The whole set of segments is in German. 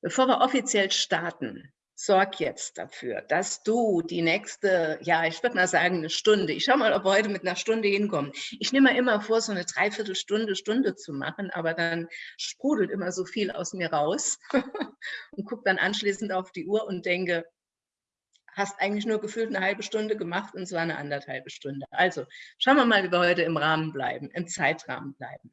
Bevor wir offiziell starten, sorg jetzt dafür, dass du die nächste, ja, ich würde mal sagen, eine Stunde, ich schau mal, ob wir heute mit einer Stunde hinkommen. Ich nehme mir immer vor, so eine Dreiviertelstunde, Stunde zu machen, aber dann sprudelt immer so viel aus mir raus und gucke dann anschließend auf die Uhr und denke, hast eigentlich nur gefühlt eine halbe Stunde gemacht und zwar eine anderthalbe Stunde. Also schauen wir mal, wie wir heute im Rahmen bleiben, im Zeitrahmen bleiben.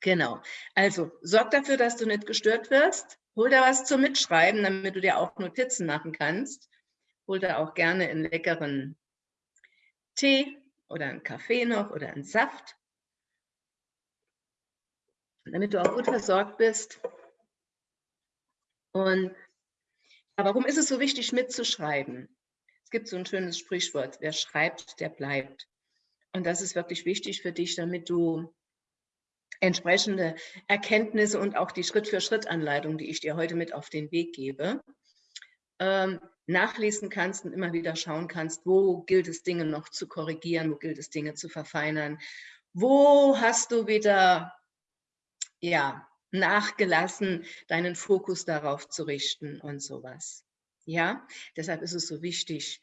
Genau. Also sorg dafür, dass du nicht gestört wirst. Hol da was zum Mitschreiben, damit du dir auch Notizen machen kannst. Hol da auch gerne einen leckeren Tee oder einen Kaffee noch oder einen Saft. Damit du auch gut versorgt bist. Und warum ist es so wichtig, mitzuschreiben? Es gibt so ein schönes Sprichwort, wer schreibt, der bleibt. Und das ist wirklich wichtig für dich, damit du entsprechende Erkenntnisse und auch die Schritt-für-Schritt-Anleitung, die ich dir heute mit auf den Weg gebe, ähm, nachlesen kannst und immer wieder schauen kannst, wo gilt es Dinge noch zu korrigieren, wo gilt es Dinge zu verfeinern, wo hast du wieder ja, nachgelassen, deinen Fokus darauf zu richten und sowas. Ja, deshalb ist es so wichtig,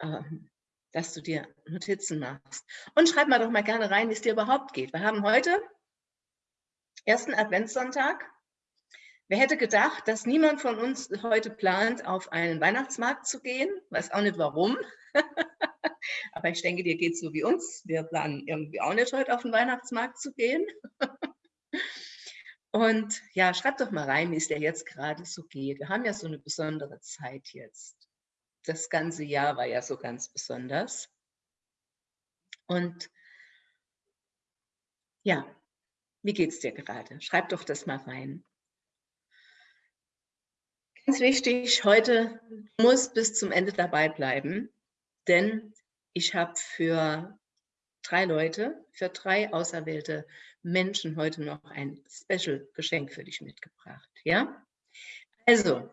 ähm, dass du dir Notizen machst. Und schreib mal doch mal gerne rein, wie es dir überhaupt geht. Wir haben heute ersten Adventssonntag. Wer hätte gedacht, dass niemand von uns heute plant, auf einen Weihnachtsmarkt zu gehen? Weiß auch nicht warum. Aber ich denke, dir geht es so wie uns. Wir planen irgendwie auch nicht heute auf den Weihnachtsmarkt zu gehen. Und ja, schreibt doch mal rein, wie es dir jetzt gerade so geht. Wir haben ja so eine besondere Zeit jetzt. Das ganze Jahr war ja so ganz besonders. Und ja, wie geht es dir gerade? Schreib doch das mal rein. Ganz wichtig, heute muss bis zum Ende dabei bleiben, denn ich habe für drei Leute, für drei auserwählte Menschen heute noch ein Special-Geschenk für dich mitgebracht. Ja? Also,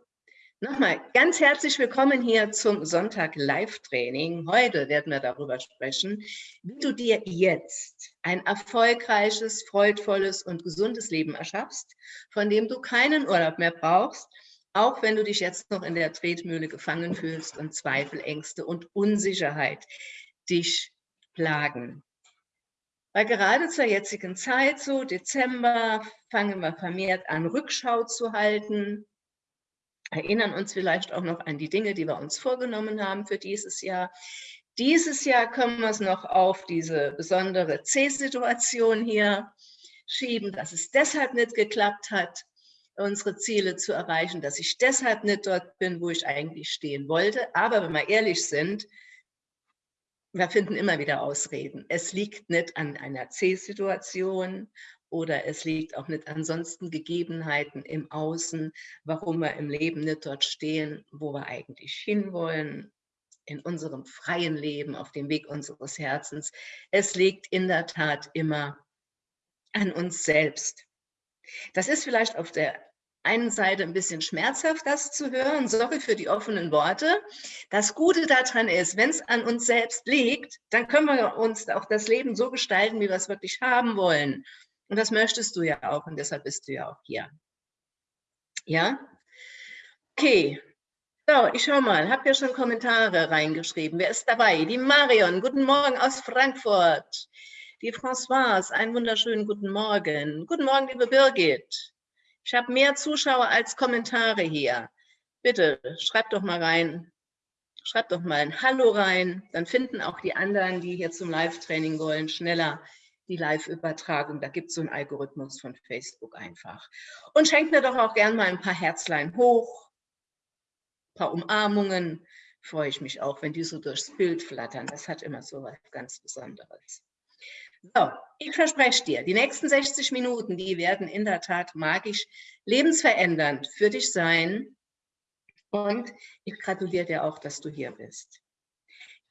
Nochmal ganz herzlich willkommen hier zum Sonntag Live-Training. Heute werden wir darüber sprechen, wie du dir jetzt ein erfolgreiches, freudvolles und gesundes Leben erschaffst, von dem du keinen Urlaub mehr brauchst, auch wenn du dich jetzt noch in der Tretmühle gefangen fühlst und Zweifel, Ängste und Unsicherheit dich plagen. Weil gerade zur jetzigen Zeit, so Dezember, fangen wir vermehrt an, Rückschau zu halten, erinnern uns vielleicht auch noch an die Dinge, die wir uns vorgenommen haben für dieses Jahr. Dieses Jahr können wir es noch auf diese besondere C-Situation hier schieben, dass es deshalb nicht geklappt hat, unsere Ziele zu erreichen, dass ich deshalb nicht dort bin, wo ich eigentlich stehen wollte. Aber wenn wir ehrlich sind, wir finden immer wieder Ausreden. Es liegt nicht an einer C-Situation oder es liegt auch nicht ansonsten Gegebenheiten im Außen, warum wir im Leben nicht dort stehen, wo wir eigentlich hinwollen, in unserem freien Leben, auf dem Weg unseres Herzens. Es liegt in der Tat immer an uns selbst. Das ist vielleicht auf der einen Seite ein bisschen schmerzhaft, das zu hören. Sorry für die offenen Worte. Das Gute daran ist, wenn es an uns selbst liegt, dann können wir uns auch das Leben so gestalten, wie wir es wirklich haben wollen. Und das möchtest du ja auch und deshalb bist du ja auch hier. Ja? Okay. So, ich schau mal, habt ihr schon Kommentare reingeschrieben? Wer ist dabei? Die Marion, guten Morgen aus Frankfurt. Die Françoise, einen wunderschönen guten Morgen. Guten Morgen, liebe Birgit. Ich habe mehr Zuschauer als Kommentare hier. Bitte, schreibt doch mal rein. Schreibt doch mal ein Hallo rein. Dann finden auch die anderen, die hier zum Live-Training wollen, schneller die Live-Übertragung. Da gibt es so einen Algorithmus von Facebook einfach. Und schenkt mir doch auch gern mal ein paar Herzlein hoch, ein paar Umarmungen. Freue ich mich auch, wenn die so durchs Bild flattern. Das hat immer so was ganz Besonderes. So, ich verspreche dir, die nächsten 60 Minuten, die werden in der Tat magisch lebensverändernd für dich sein. Und ich gratuliere dir auch, dass du hier bist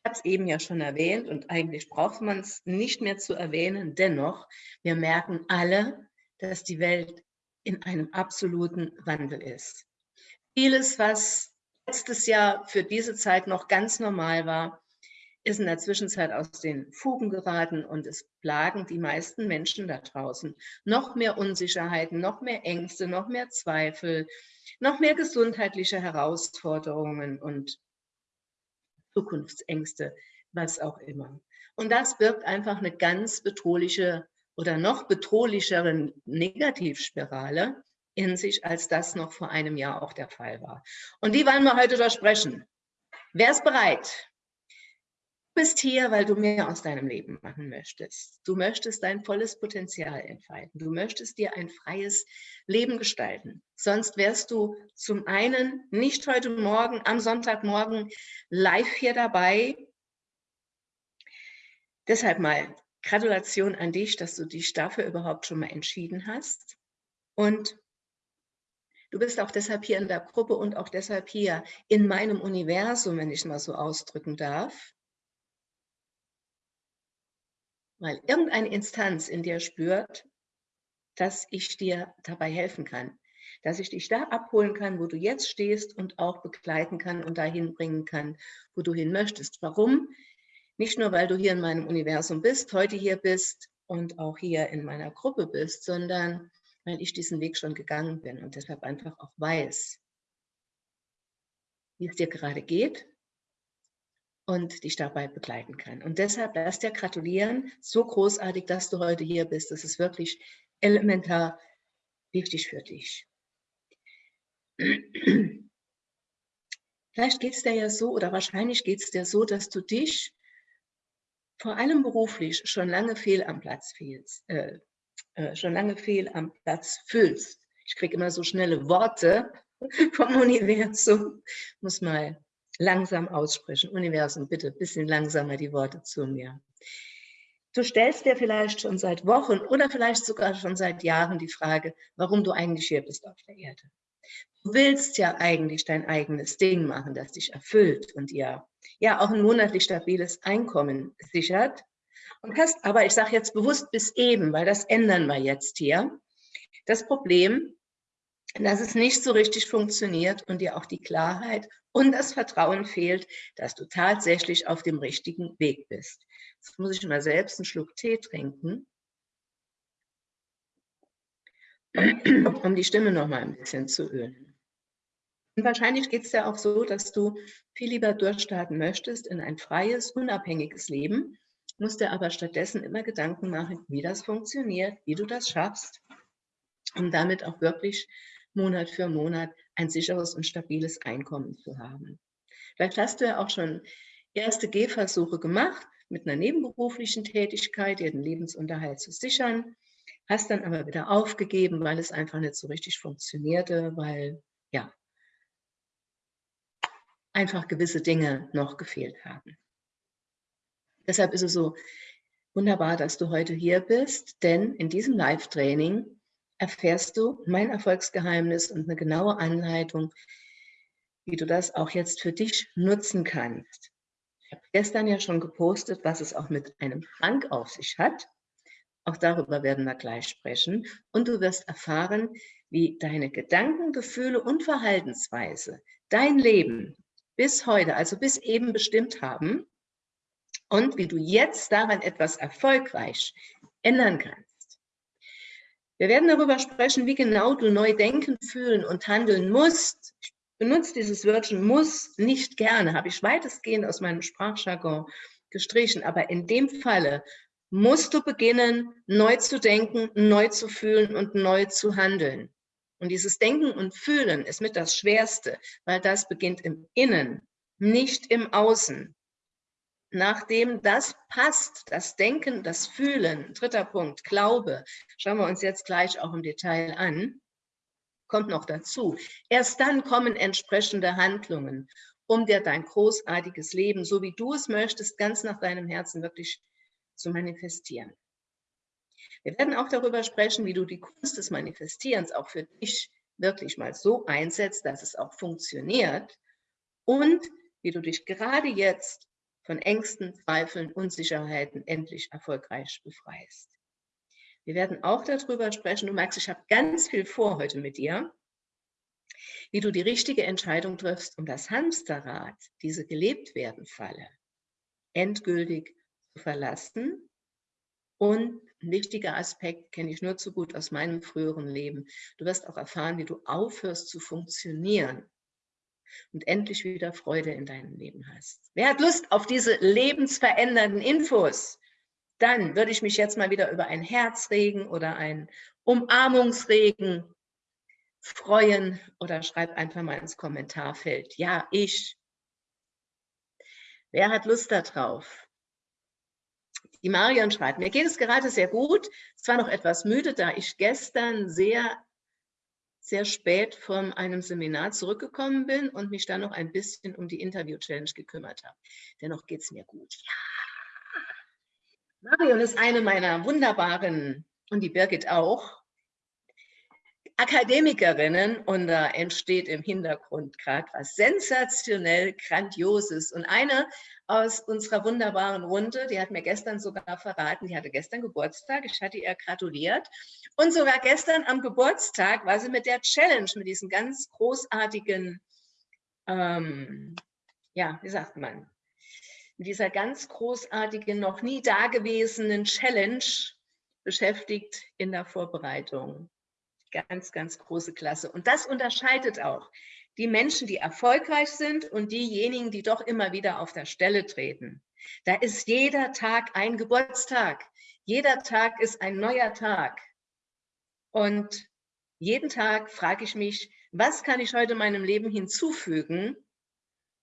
habe es eben ja schon erwähnt und eigentlich braucht man es nicht mehr zu erwähnen. Dennoch, wir merken alle, dass die Welt in einem absoluten Wandel ist. Vieles, was letztes Jahr für diese Zeit noch ganz normal war, ist in der Zwischenzeit aus den Fugen geraten und es plagen die meisten Menschen da draußen. Noch mehr Unsicherheiten, noch mehr Ängste, noch mehr Zweifel, noch mehr gesundheitliche Herausforderungen und Zukunftsängste, was auch immer. Und das birgt einfach eine ganz bedrohliche oder noch bedrohlichere Negativspirale in sich, als das noch vor einem Jahr auch der Fall war. Und die wollen wir heute durchsprechen. Wer ist bereit? Bist hier, weil du mehr aus deinem Leben machen möchtest. Du möchtest dein volles Potenzial entfalten. Du möchtest dir ein freies Leben gestalten. Sonst wärst du zum einen nicht heute Morgen, am Sonntagmorgen live hier dabei. Deshalb mal Gratulation an dich, dass du dich dafür überhaupt schon mal entschieden hast. Und du bist auch deshalb hier in der Gruppe und auch deshalb hier in meinem Universum, wenn ich mal so ausdrücken darf. Weil irgendeine Instanz in dir spürt, dass ich dir dabei helfen kann, dass ich dich da abholen kann, wo du jetzt stehst und auch begleiten kann und dahin bringen kann, wo du hin möchtest. Warum? Nicht nur, weil du hier in meinem Universum bist, heute hier bist und auch hier in meiner Gruppe bist, sondern weil ich diesen Weg schon gegangen bin und deshalb einfach auch weiß, wie es dir gerade geht und dich dabei begleiten kann. Und deshalb lass dir gratulieren, so großartig, dass du heute hier bist. Das ist wirklich elementar wichtig für dich. Vielleicht geht es dir ja so oder wahrscheinlich geht es dir so, dass du dich vor allem beruflich schon lange fehl am Platz fehlst, äh, äh, schon lange fehl am Platz fühlst. Ich kriege immer so schnelle Worte vom Universum. Muss mal langsam aussprechen. Universum, bitte ein bisschen langsamer die Worte zu mir. Du stellst dir vielleicht schon seit Wochen oder vielleicht sogar schon seit Jahren die Frage, warum du eigentlich hier bist auf der Erde. Du willst ja eigentlich dein eigenes Ding machen, das dich erfüllt und dir ja auch ein monatlich stabiles Einkommen sichert. Und hast aber, ich sage jetzt bewusst bis eben, weil das ändern wir jetzt hier, das Problem, dass es nicht so richtig funktioniert und dir auch die Klarheit und das Vertrauen fehlt, dass du tatsächlich auf dem richtigen Weg bist. Jetzt muss ich mal selbst einen Schluck Tee trinken, um die Stimme noch mal ein bisschen zu ölen. Und wahrscheinlich geht es ja auch so, dass du viel lieber durchstarten möchtest in ein freies, unabhängiges Leben, musst dir aber stattdessen immer Gedanken machen, wie das funktioniert, wie du das schaffst, um damit auch wirklich Monat für Monat ein sicheres und stabiles Einkommen zu haben. Vielleicht hast du ja auch schon erste Gehversuche gemacht, mit einer nebenberuflichen Tätigkeit dir den Lebensunterhalt zu sichern, hast dann aber wieder aufgegeben, weil es einfach nicht so richtig funktionierte, weil ja, einfach gewisse Dinge noch gefehlt haben. Deshalb ist es so wunderbar, dass du heute hier bist, denn in diesem Live-Training erfährst du mein Erfolgsgeheimnis und eine genaue Anleitung, wie du das auch jetzt für dich nutzen kannst. Ich habe gestern ja schon gepostet, was es auch mit einem Schrank auf sich hat. Auch darüber werden wir gleich sprechen. Und du wirst erfahren, wie deine Gedanken, Gefühle und Verhaltensweise dein Leben bis heute, also bis eben bestimmt haben und wie du jetzt daran etwas erfolgreich ändern kannst. Wir werden darüber sprechen, wie genau du neu denken, fühlen und handeln musst. Ich benutze dieses Wörtchen muss nicht gerne, habe ich weitestgehend aus meinem Sprachjargon gestrichen, aber in dem Falle musst du beginnen, neu zu denken, neu zu fühlen und neu zu handeln. Und dieses Denken und Fühlen ist mit das Schwerste, weil das beginnt im Innen, nicht im Außen. Nachdem das passt, das Denken, das Fühlen, dritter Punkt, Glaube, schauen wir uns jetzt gleich auch im Detail an, kommt noch dazu. Erst dann kommen entsprechende Handlungen, um dir dein großartiges Leben, so wie du es möchtest, ganz nach deinem Herzen wirklich zu manifestieren. Wir werden auch darüber sprechen, wie du die Kunst des Manifestierens auch für dich wirklich mal so einsetzt, dass es auch funktioniert und wie du dich gerade jetzt von Ängsten, Zweifeln, Unsicherheiten endlich erfolgreich befreist. Wir werden auch darüber sprechen, du merkst, ich habe ganz viel vor heute mit dir, wie du die richtige Entscheidung triffst, um das Hamsterrad, diese gelebt werden Falle, endgültig zu verlassen. Und ein wichtiger Aspekt kenne ich nur zu gut aus meinem früheren Leben. Du wirst auch erfahren, wie du aufhörst zu funktionieren und endlich wieder Freude in deinem Leben hast. Wer hat Lust auf diese lebensverändernden Infos? Dann würde ich mich jetzt mal wieder über ein Herzregen oder ein Umarmungsregen freuen oder schreib einfach mal ins Kommentarfeld. Ja, ich. Wer hat Lust darauf? Die Marion schreibt, mir geht es gerade sehr gut. Zwar noch etwas müde, da ich gestern sehr, sehr spät von einem Seminar zurückgekommen bin und mich dann noch ein bisschen um die Interview-Challenge gekümmert habe. Dennoch geht es mir gut. Ja. Marion ist eine meiner wunderbaren, und die Birgit auch, Akademikerinnen und da entsteht im Hintergrund gerade was sensationell Grandioses. Und eine aus unserer wunderbaren Runde, die hat mir gestern sogar verraten, die hatte gestern Geburtstag, ich hatte ihr gratuliert. Und sogar gestern am Geburtstag war sie mit der Challenge, mit diesem ganz großartigen, ähm, ja, wie sagt man, mit dieser ganz großartigen, noch nie dagewesenen Challenge beschäftigt in der Vorbereitung. Ganz, ganz große Klasse. Und das unterscheidet auch die Menschen, die erfolgreich sind und diejenigen, die doch immer wieder auf der Stelle treten. Da ist jeder Tag ein Geburtstag. Jeder Tag ist ein neuer Tag. Und jeden Tag frage ich mich, was kann ich heute meinem Leben hinzufügen,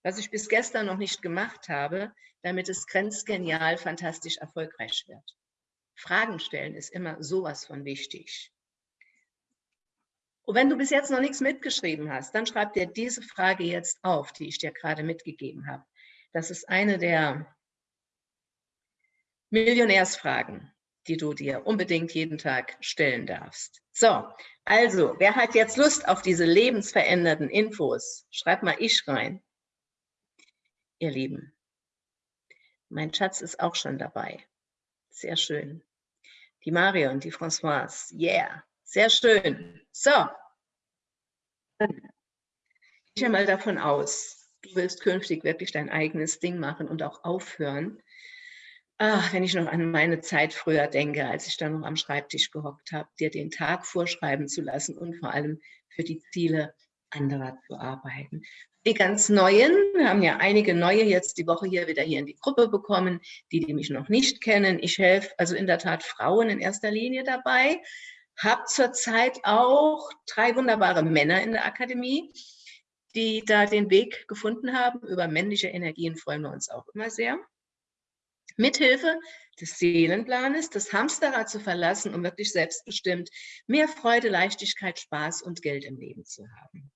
was ich bis gestern noch nicht gemacht habe, damit es grenzgenial, fantastisch erfolgreich wird. Fragen stellen ist immer sowas von wichtig. Und wenn du bis jetzt noch nichts mitgeschrieben hast, dann schreib dir diese Frage jetzt auf, die ich dir gerade mitgegeben habe. Das ist eine der Millionärsfragen, die du dir unbedingt jeden Tag stellen darfst. So, also, wer hat jetzt Lust auf diese lebensverändernden Infos? Schreib mal ich rein. Ihr Lieben, mein Schatz ist auch schon dabei. Sehr schön. Die Marion, die Françoise, yeah. Sehr schön. So. Ich gehe mal davon aus, du willst künftig wirklich dein eigenes Ding machen und auch aufhören. Ach, wenn ich noch an meine Zeit früher denke, als ich da noch am Schreibtisch gehockt habe, dir den Tag vorschreiben zu lassen und vor allem für die Ziele anderer zu arbeiten. Die ganz Neuen, wir haben ja einige Neue jetzt die Woche hier wieder hier in die Gruppe bekommen, die, die mich noch nicht kennen. Ich helfe also in der Tat Frauen in erster Linie dabei, habe zurzeit auch drei wunderbare Männer in der Akademie, die da den Weg gefunden haben. Über männliche Energien freuen wir uns auch immer sehr. Mithilfe des Seelenplanes, das Hamsterrad zu verlassen, um wirklich selbstbestimmt mehr Freude, Leichtigkeit, Spaß und Geld im Leben zu haben.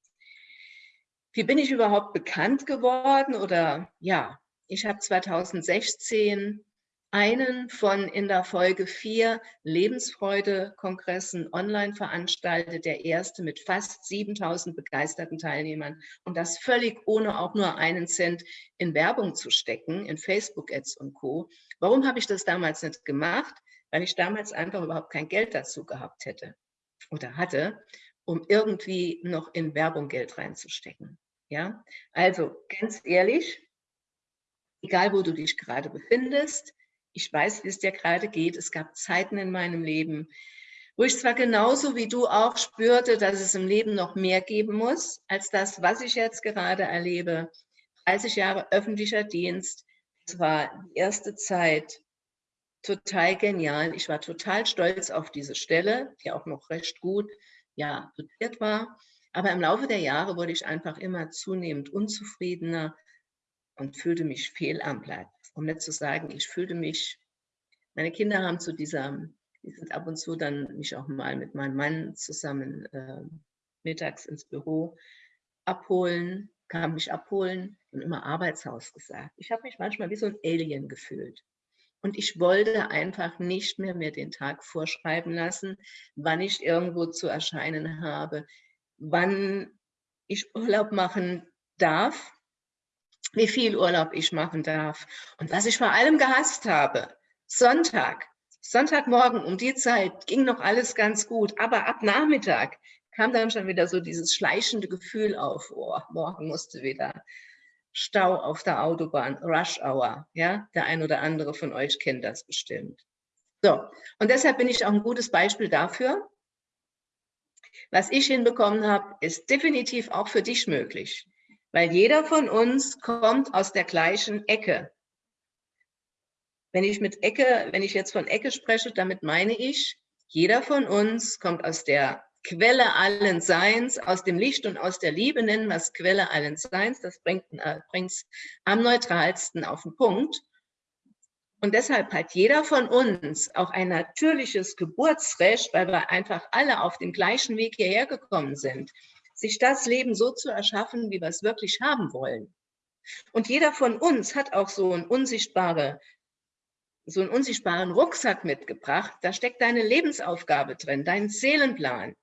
Wie bin ich überhaupt bekannt geworden? Oder ja, ich habe 2016 einen von in der Folge vier Lebensfreude-Kongressen online veranstaltet, der erste mit fast 7000 begeisterten Teilnehmern und das völlig ohne auch nur einen Cent in Werbung zu stecken, in Facebook-Ads und Co. Warum habe ich das damals nicht gemacht? Weil ich damals einfach überhaupt kein Geld dazu gehabt hätte oder hatte, um irgendwie noch in Werbung Geld reinzustecken. Ja, also ganz ehrlich, egal wo du dich gerade befindest, ich weiß, wie es dir gerade geht. Es gab Zeiten in meinem Leben, wo ich zwar genauso wie du auch spürte, dass es im Leben noch mehr geben muss, als das, was ich jetzt gerade erlebe. 30 Jahre öffentlicher Dienst, es war die erste Zeit total genial. Ich war total stolz auf diese Stelle, die auch noch recht gut ja, dotiert war. Aber im Laufe der Jahre wurde ich einfach immer zunehmend unzufriedener und fühlte mich fehl am Platz um nicht zu sagen, ich fühlte mich, meine Kinder haben zu dieser, die sind ab und zu dann mich auch mal mit meinem Mann zusammen äh, mittags ins Büro abholen, kam mich abholen und immer Arbeitshaus gesagt. Ich habe mich manchmal wie so ein Alien gefühlt. Und ich wollte einfach nicht mehr mir den Tag vorschreiben lassen, wann ich irgendwo zu erscheinen habe, wann ich Urlaub machen darf, wie viel Urlaub ich machen darf. Und was ich vor allem gehasst habe, Sonntag, Sonntagmorgen um die Zeit ging noch alles ganz gut, aber ab Nachmittag kam dann schon wieder so dieses schleichende Gefühl auf, oh, morgen musste wieder Stau auf der Autobahn, Rush Hour. Ja, der ein oder andere von euch kennt das bestimmt. So, und deshalb bin ich auch ein gutes Beispiel dafür. Was ich hinbekommen habe, ist definitiv auch für dich möglich, weil jeder von uns kommt aus der gleichen Ecke. Wenn ich mit Ecke, wenn ich jetzt von Ecke spreche, damit meine ich, jeder von uns kommt aus der Quelle allen Seins, aus dem Licht und aus der Liebe nennen wir es Quelle allen Seins. Das bringt es äh, am neutralsten auf den Punkt. Und deshalb hat jeder von uns auch ein natürliches Geburtsrecht, weil wir einfach alle auf dem gleichen Weg hierher gekommen sind, sich das Leben so zu erschaffen, wie wir es wirklich haben wollen. Und jeder von uns hat auch so ein unsichtbare so einen unsichtbaren Rucksack mitgebracht. Da steckt deine Lebensaufgabe drin, dein Seelenplan.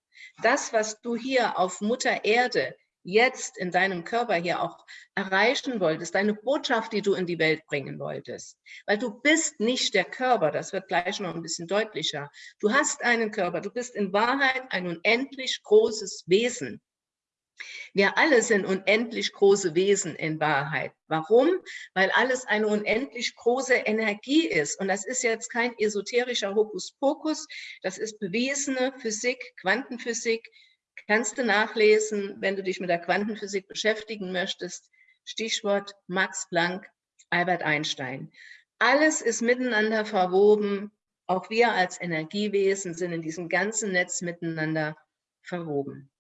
Das, was du hier auf Mutter Erde jetzt in deinem Körper hier auch erreichen wolltest, deine Botschaft, die du in die Welt bringen wolltest. Weil du bist nicht der Körper, das wird gleich noch ein bisschen deutlicher. Du hast einen Körper, du bist in Wahrheit ein unendlich großes Wesen. Wir alle sind unendlich große Wesen in Wahrheit. Warum? Weil alles eine unendlich große Energie ist. Und das ist jetzt kein esoterischer Hokuspokus, das ist bewiesene Physik, Quantenphysik. Kannst du nachlesen, wenn du dich mit der Quantenphysik beschäftigen möchtest. Stichwort Max Planck, Albert Einstein. Alles ist miteinander verwoben. Auch wir als Energiewesen sind in diesem ganzen Netz miteinander verwoben.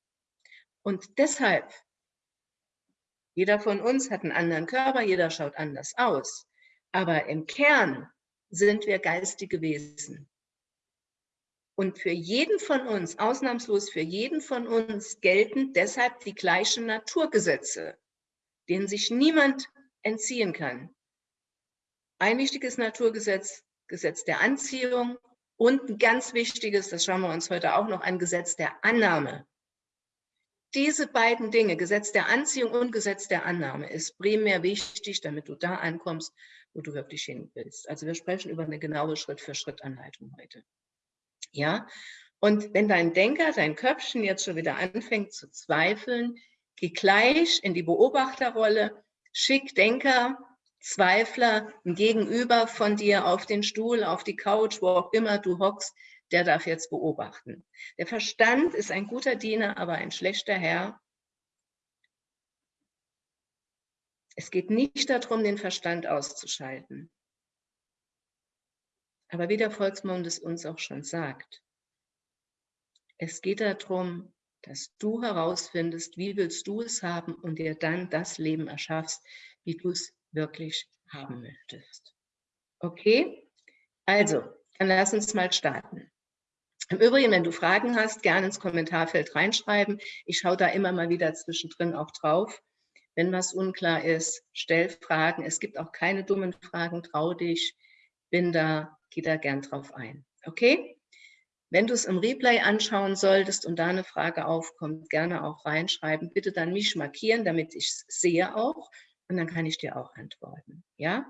Und deshalb, jeder von uns hat einen anderen Körper, jeder schaut anders aus. Aber im Kern sind wir geistige Wesen. Und für jeden von uns, ausnahmslos für jeden von uns, gelten deshalb die gleichen Naturgesetze, denen sich niemand entziehen kann. Ein wichtiges Naturgesetz, Gesetz der Anziehung und ein ganz wichtiges, das schauen wir uns heute auch noch an, Gesetz der Annahme. Diese beiden Dinge, Gesetz der Anziehung und Gesetz der Annahme, ist primär wichtig, damit du da ankommst, wo du wirklich hin willst. Also wir sprechen über eine genaue Schritt-für-Schritt-Anleitung heute. Ja, und wenn dein Denker, dein Köpfchen jetzt schon wieder anfängt zu zweifeln, geh gleich in die Beobachterrolle, schick Denker, Zweifler, ein Gegenüber von dir auf den Stuhl, auf die Couch, wo auch immer du hockst, der darf jetzt beobachten. Der Verstand ist ein guter Diener, aber ein schlechter Herr. Es geht nicht darum, den Verstand auszuschalten. Aber wie der Volksmund es uns auch schon sagt, es geht darum, dass du herausfindest, wie willst du es haben und dir dann das Leben erschaffst, wie du es wirklich haben möchtest. Okay? Also, dann lass uns mal starten. Im Übrigen, wenn du Fragen hast, gerne ins Kommentarfeld reinschreiben. Ich schaue da immer mal wieder zwischendrin auch drauf. Wenn was unklar ist, stell Fragen. Es gibt auch keine dummen Fragen, trau dich. Bin da, geh da gern drauf ein. Okay? Wenn du es im Replay anschauen solltest und da eine Frage aufkommt, gerne auch reinschreiben. Bitte dann mich markieren, damit ich es sehe auch. Und dann kann ich dir auch antworten. Ja?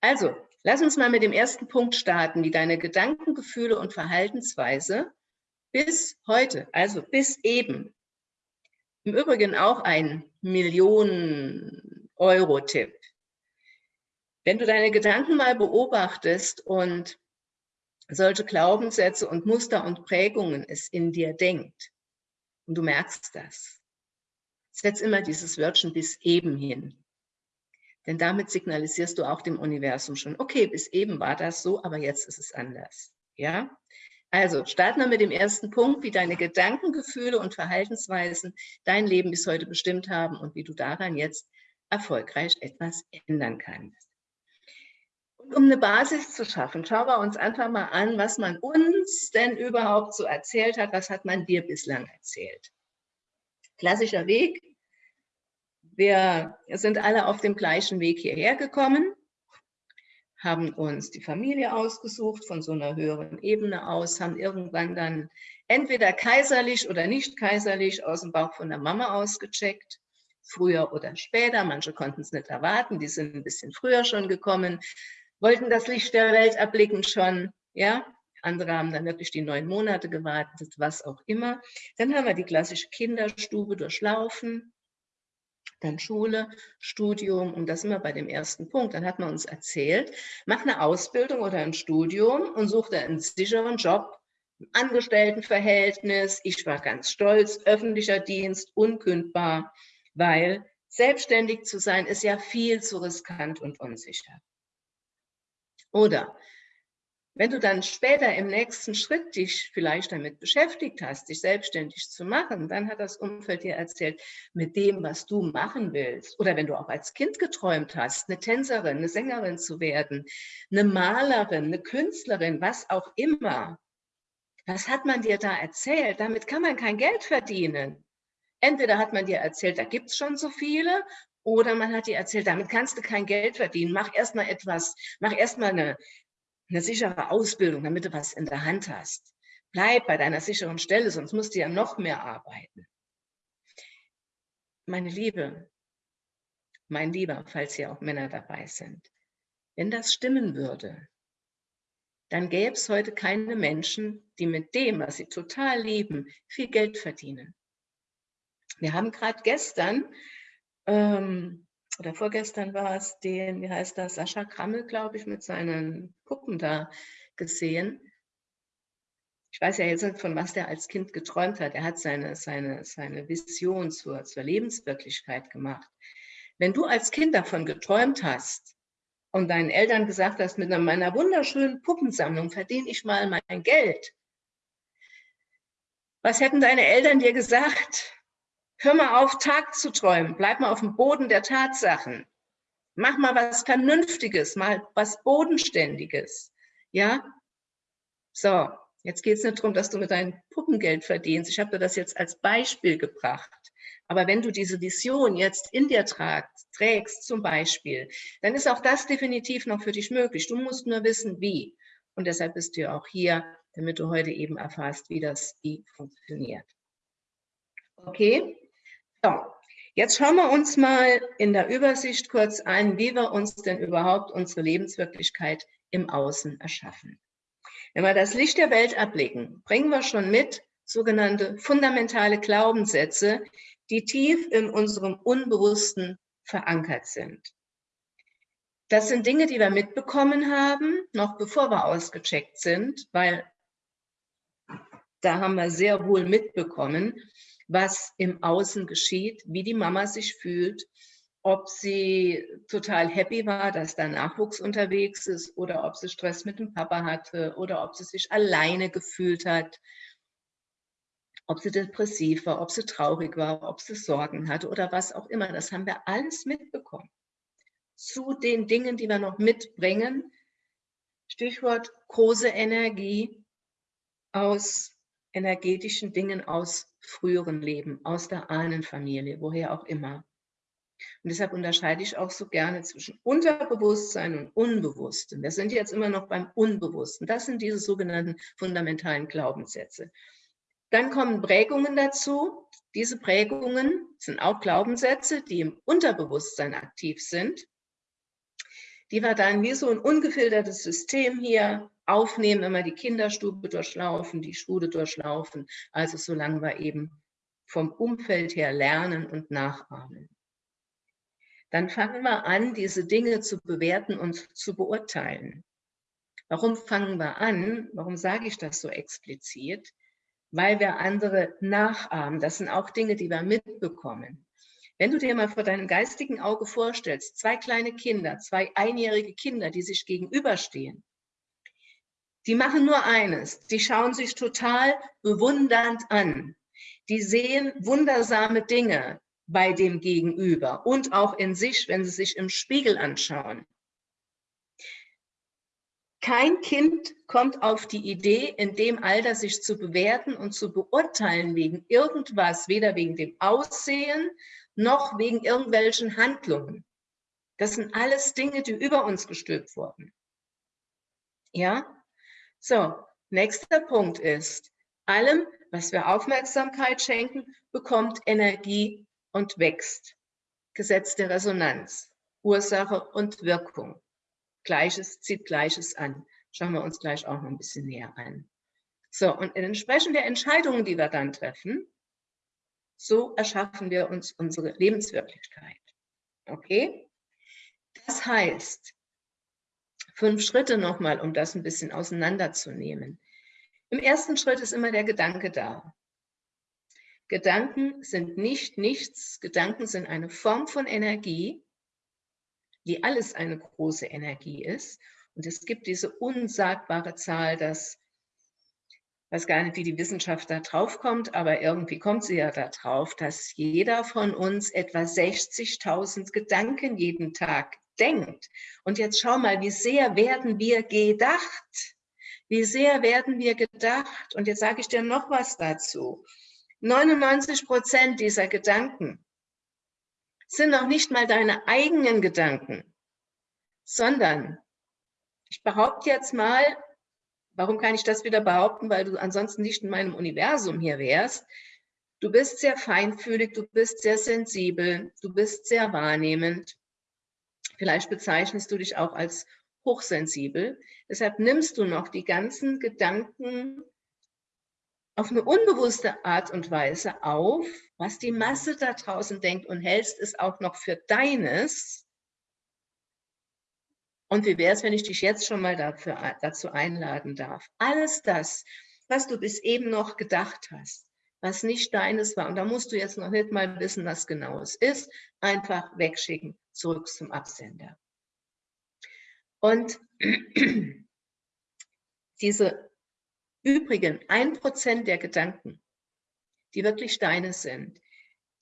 Also, lass uns mal mit dem ersten Punkt starten, wie deine Gedanken, Gefühle und Verhaltensweise bis heute, also bis eben, im Übrigen auch ein Millionen-Euro-Tipp. Wenn du deine Gedanken mal beobachtest und solche Glaubenssätze und Muster und Prägungen es in dir denkt, und du merkst das, setz immer dieses Wörtchen bis eben hin. Denn damit signalisierst du auch dem Universum schon, okay, bis eben war das so, aber jetzt ist es anders. Ja? Also starten wir mit dem ersten Punkt, wie deine Gedanken, Gefühle und Verhaltensweisen dein Leben bis heute bestimmt haben und wie du daran jetzt erfolgreich etwas ändern kannst. Und um eine Basis zu schaffen, schauen wir uns einfach mal an, was man uns denn überhaupt so erzählt hat, was hat man dir bislang erzählt. Klassischer Weg, wir sind alle auf dem gleichen Weg hierher gekommen, haben uns die Familie ausgesucht von so einer höheren Ebene aus, haben irgendwann dann entweder kaiserlich oder nicht kaiserlich aus dem Bauch von der Mama ausgecheckt, früher oder später. Manche konnten es nicht erwarten, die sind ein bisschen früher schon gekommen, wollten das Licht der Welt erblicken schon, ja. Andere haben dann wirklich die neun Monate gewartet, was auch immer. Dann haben wir die klassische Kinderstube durchlaufen, dann Schule, Studium und das immer bei dem ersten Punkt. Dann hat man uns erzählt, mach eine Ausbildung oder ein Studium und such dir einen sicheren Job, Angestelltenverhältnis. Ich war ganz stolz, öffentlicher Dienst, unkündbar, weil selbstständig zu sein ist ja viel zu riskant und unsicher. Oder wenn du dann später im nächsten Schritt dich vielleicht damit beschäftigt hast, dich selbstständig zu machen, dann hat das Umfeld dir erzählt, mit dem, was du machen willst. Oder wenn du auch als Kind geträumt hast, eine Tänzerin, eine Sängerin zu werden, eine Malerin, eine Künstlerin, was auch immer. Was hat man dir da erzählt? Damit kann man kein Geld verdienen. Entweder hat man dir erzählt, da gibt es schon so viele, oder man hat dir erzählt, damit kannst du kein Geld verdienen. Mach erstmal etwas, mach erstmal eine, eine sichere Ausbildung, damit du was in der Hand hast. Bleib bei deiner sicheren Stelle, sonst musst du ja noch mehr arbeiten. Meine Liebe, mein Lieber, falls hier auch Männer dabei sind, wenn das stimmen würde, dann gäbe es heute keine Menschen, die mit dem, was sie total lieben, viel Geld verdienen. Wir haben gerade gestern ähm, oder vorgestern war es den, wie heißt das, Sascha Krammel, glaube ich, mit seinen Puppen da gesehen. Ich weiß ja jetzt nicht, von was der als Kind geträumt hat. Er hat seine, seine, seine Vision zur, zur Lebenswirklichkeit gemacht. Wenn du als Kind davon geträumt hast und deinen Eltern gesagt hast, mit meiner wunderschönen Puppensammlung verdiene ich mal mein Geld, was hätten deine Eltern dir gesagt? Hör mal auf, Tag zu träumen. Bleib mal auf dem Boden der Tatsachen. Mach mal was Vernünftiges, mal was Bodenständiges. Ja? So, jetzt geht es nicht darum, dass du mit deinem Puppengeld verdienst. Ich habe dir das jetzt als Beispiel gebracht. Aber wenn du diese Vision jetzt in dir tragst, trägst zum Beispiel, dann ist auch das definitiv noch für dich möglich. Du musst nur wissen, wie. Und deshalb bist du ja auch hier, damit du heute eben erfährst, wie das wie funktioniert. Okay? So, jetzt schauen wir uns mal in der Übersicht kurz an, wie wir uns denn überhaupt unsere Lebenswirklichkeit im Außen erschaffen. Wenn wir das Licht der Welt erblicken, bringen wir schon mit sogenannte fundamentale Glaubenssätze, die tief in unserem Unbewussten verankert sind. Das sind Dinge, die wir mitbekommen haben, noch bevor wir ausgecheckt sind, weil da haben wir sehr wohl mitbekommen, was im Außen geschieht, wie die Mama sich fühlt, ob sie total happy war, dass da Nachwuchs unterwegs ist oder ob sie Stress mit dem Papa hatte oder ob sie sich alleine gefühlt hat, ob sie depressiv war, ob sie traurig war, ob sie Sorgen hatte oder was auch immer. Das haben wir alles mitbekommen. Zu den Dingen, die wir noch mitbringen, Stichwort große Energie aus energetischen Dingen aus früheren Leben, aus der Ahnenfamilie, woher auch immer. Und deshalb unterscheide ich auch so gerne zwischen Unterbewusstsein und Unbewussten. Wir sind jetzt immer noch beim Unbewussten. Das sind diese sogenannten fundamentalen Glaubenssätze. Dann kommen Prägungen dazu. Diese Prägungen sind auch Glaubenssätze, die im Unterbewusstsein aktiv sind, die wir dann wie so ein ungefiltertes System hier aufnehmen, wir die Kinderstube durchlaufen, die Schule durchlaufen, also solange wir eben vom Umfeld her lernen und nachahmen. Dann fangen wir an, diese Dinge zu bewerten und zu beurteilen. Warum fangen wir an? Warum sage ich das so explizit? Weil wir andere nachahmen. Das sind auch Dinge, die wir mitbekommen. Wenn du dir mal vor deinem geistigen Auge vorstellst, zwei kleine Kinder, zwei einjährige Kinder, die sich gegenüberstehen, die machen nur eines, die schauen sich total bewundernd an. Die sehen wundersame Dinge bei dem Gegenüber und auch in sich, wenn sie sich im Spiegel anschauen. Kein Kind kommt auf die Idee, in dem Alter sich zu bewerten und zu beurteilen wegen irgendwas, weder wegen dem Aussehen noch wegen irgendwelchen Handlungen. Das sind alles Dinge, die über uns gestülpt wurden. Ja, so, nächster Punkt ist, allem, was wir Aufmerksamkeit schenken, bekommt Energie und wächst. Gesetz der Resonanz, Ursache und Wirkung. Gleiches zieht Gleiches an. Schauen wir uns gleich auch noch ein bisschen näher an. So, und entsprechend der Entscheidungen, die wir dann treffen, So erschaffen wir uns unsere Lebenswirklichkeit. Okay? Das heißt, fünf Schritte nochmal, um das ein bisschen auseinanderzunehmen. Im ersten Schritt ist immer der Gedanke da. Gedanken sind nicht nichts. Gedanken sind eine Form von Energie, die alles eine große Energie ist. Und es gibt diese unsagbare Zahl, dass, weiß gar nicht, wie die Wissenschaft da drauf kommt, aber irgendwie kommt sie ja da drauf, dass jeder von uns etwa 60.000 Gedanken jeden Tag denkt. Und jetzt schau mal, wie sehr werden wir gedacht? Wie sehr werden wir gedacht? Und jetzt sage ich dir noch was dazu. 99 Prozent dieser Gedanken sind noch nicht mal deine eigenen Gedanken, sondern ich behaupte jetzt mal, warum kann ich das wieder behaupten, weil du ansonsten nicht in meinem Universum hier wärst, du bist sehr feinfühlig, du bist sehr sensibel, du bist sehr wahrnehmend. Vielleicht bezeichnest du dich auch als hochsensibel. Deshalb nimmst du noch die ganzen Gedanken auf eine unbewusste Art und Weise auf, was die Masse da draußen denkt und hältst es auch noch für deines. Und wie wäre es, wenn ich dich jetzt schon mal dafür, dazu einladen darf? Alles das, was du bis eben noch gedacht hast, was nicht deines war, und da musst du jetzt noch nicht mal wissen, was genau es ist, einfach wegschicken, zurück zum Absender. Und diese übrigen ein Prozent der Gedanken, die wirklich deine sind,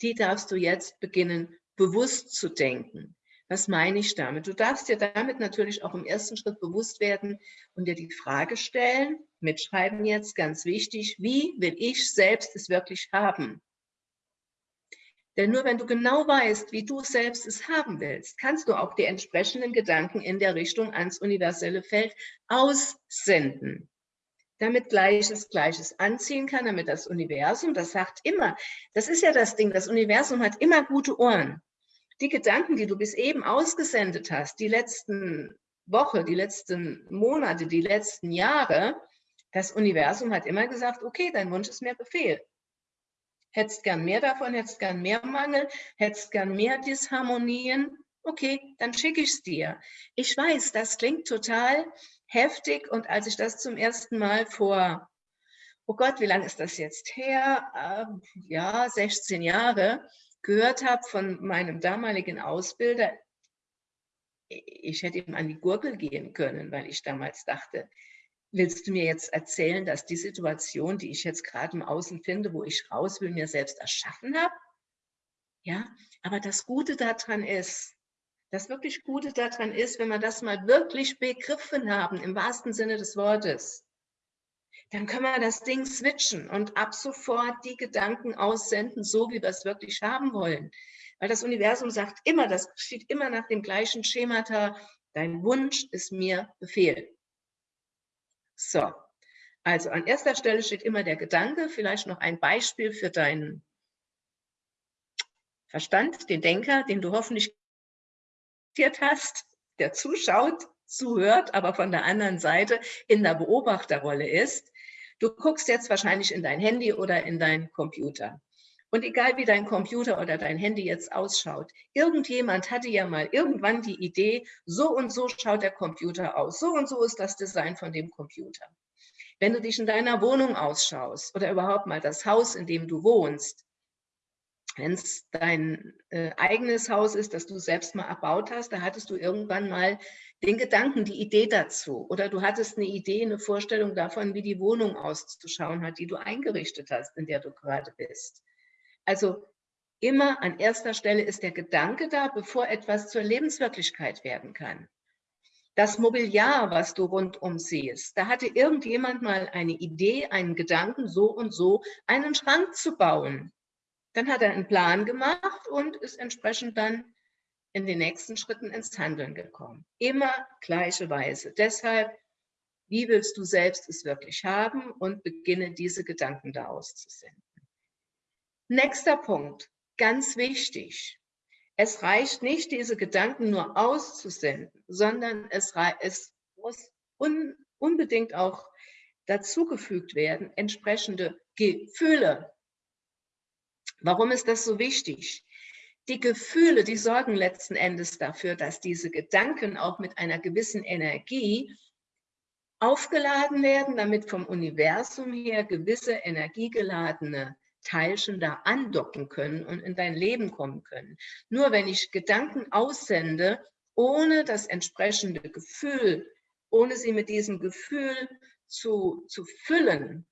die darfst du jetzt beginnen, bewusst zu denken. Was meine ich damit? Du darfst dir damit natürlich auch im ersten Schritt bewusst werden und dir die Frage stellen, mitschreiben jetzt, ganz wichtig, wie will ich selbst es wirklich haben? Denn nur wenn du genau weißt, wie du selbst es haben willst, kannst du auch die entsprechenden Gedanken in der Richtung ans universelle Feld aussenden. Damit Gleiches Gleiches anziehen kann, damit das Universum, das sagt immer, das ist ja das Ding, das Universum hat immer gute Ohren. Die Gedanken, die du bis eben ausgesendet hast, die letzten Woche, die letzten Monate, die letzten Jahre, das Universum hat immer gesagt, okay, dein Wunsch ist mir Befehl hättest gern mehr davon, hättest gern mehr Mangel, hättest gern mehr Disharmonien, okay, dann schicke ich es dir. Ich weiß, das klingt total heftig und als ich das zum ersten Mal vor, oh Gott, wie lange ist das jetzt her? Äh, ja, 16 Jahre, gehört habe von meinem damaligen Ausbilder, ich hätte ihm an die Gurgel gehen können, weil ich damals dachte, willst du mir jetzt erzählen, dass die Situation, die ich jetzt gerade im Außen finde, wo ich raus will, mir selbst erschaffen habe? Ja, aber das Gute daran ist, das wirklich Gute daran ist, wenn wir das mal wirklich begriffen haben, im wahrsten Sinne des Wortes, dann können wir das Ding switchen und ab sofort die Gedanken aussenden, so wie wir es wirklich haben wollen. Weil das Universum sagt immer, das steht immer nach dem gleichen Schemata, dein Wunsch ist mir Befehl. So, also an erster Stelle steht immer der Gedanke, vielleicht noch ein Beispiel für deinen Verstand, den Denker, den du hoffentlich hast, der zuschaut, zuhört, aber von der anderen Seite in der Beobachterrolle ist. Du guckst jetzt wahrscheinlich in dein Handy oder in deinen Computer. Und egal wie dein Computer oder dein Handy jetzt ausschaut, irgendjemand hatte ja mal irgendwann die Idee, so und so schaut der Computer aus, so und so ist das Design von dem Computer. Wenn du dich in deiner Wohnung ausschaust oder überhaupt mal das Haus, in dem du wohnst, wenn es dein äh, eigenes Haus ist, das du selbst mal erbaut hast, da hattest du irgendwann mal den Gedanken, die Idee dazu. Oder du hattest eine Idee, eine Vorstellung davon, wie die Wohnung auszuschauen hat, die du eingerichtet hast, in der du gerade bist. Also immer an erster Stelle ist der Gedanke da, bevor etwas zur Lebenswirklichkeit werden kann. Das Mobiliar, was du rundum siehst, da hatte irgendjemand mal eine Idee, einen Gedanken, so und so einen Schrank zu bauen. Dann hat er einen Plan gemacht und ist entsprechend dann in den nächsten Schritten ins Handeln gekommen. Immer gleiche Weise. Deshalb, wie willst du selbst es wirklich haben und beginne diese Gedanken da auszusenden. Nächster Punkt, ganz wichtig. Es reicht nicht, diese Gedanken nur auszusenden, sondern es, es muss un, unbedingt auch dazugefügt werden, entsprechende Gefühle Warum ist das so wichtig? Die Gefühle, die sorgen letzten Endes dafür, dass diese Gedanken auch mit einer gewissen Energie aufgeladen werden, damit vom Universum her gewisse energiegeladene Teilchen da andocken können und in dein Leben kommen können. Nur wenn ich Gedanken aussende, ohne das entsprechende Gefühl, ohne sie mit diesem Gefühl zu, zu füllen,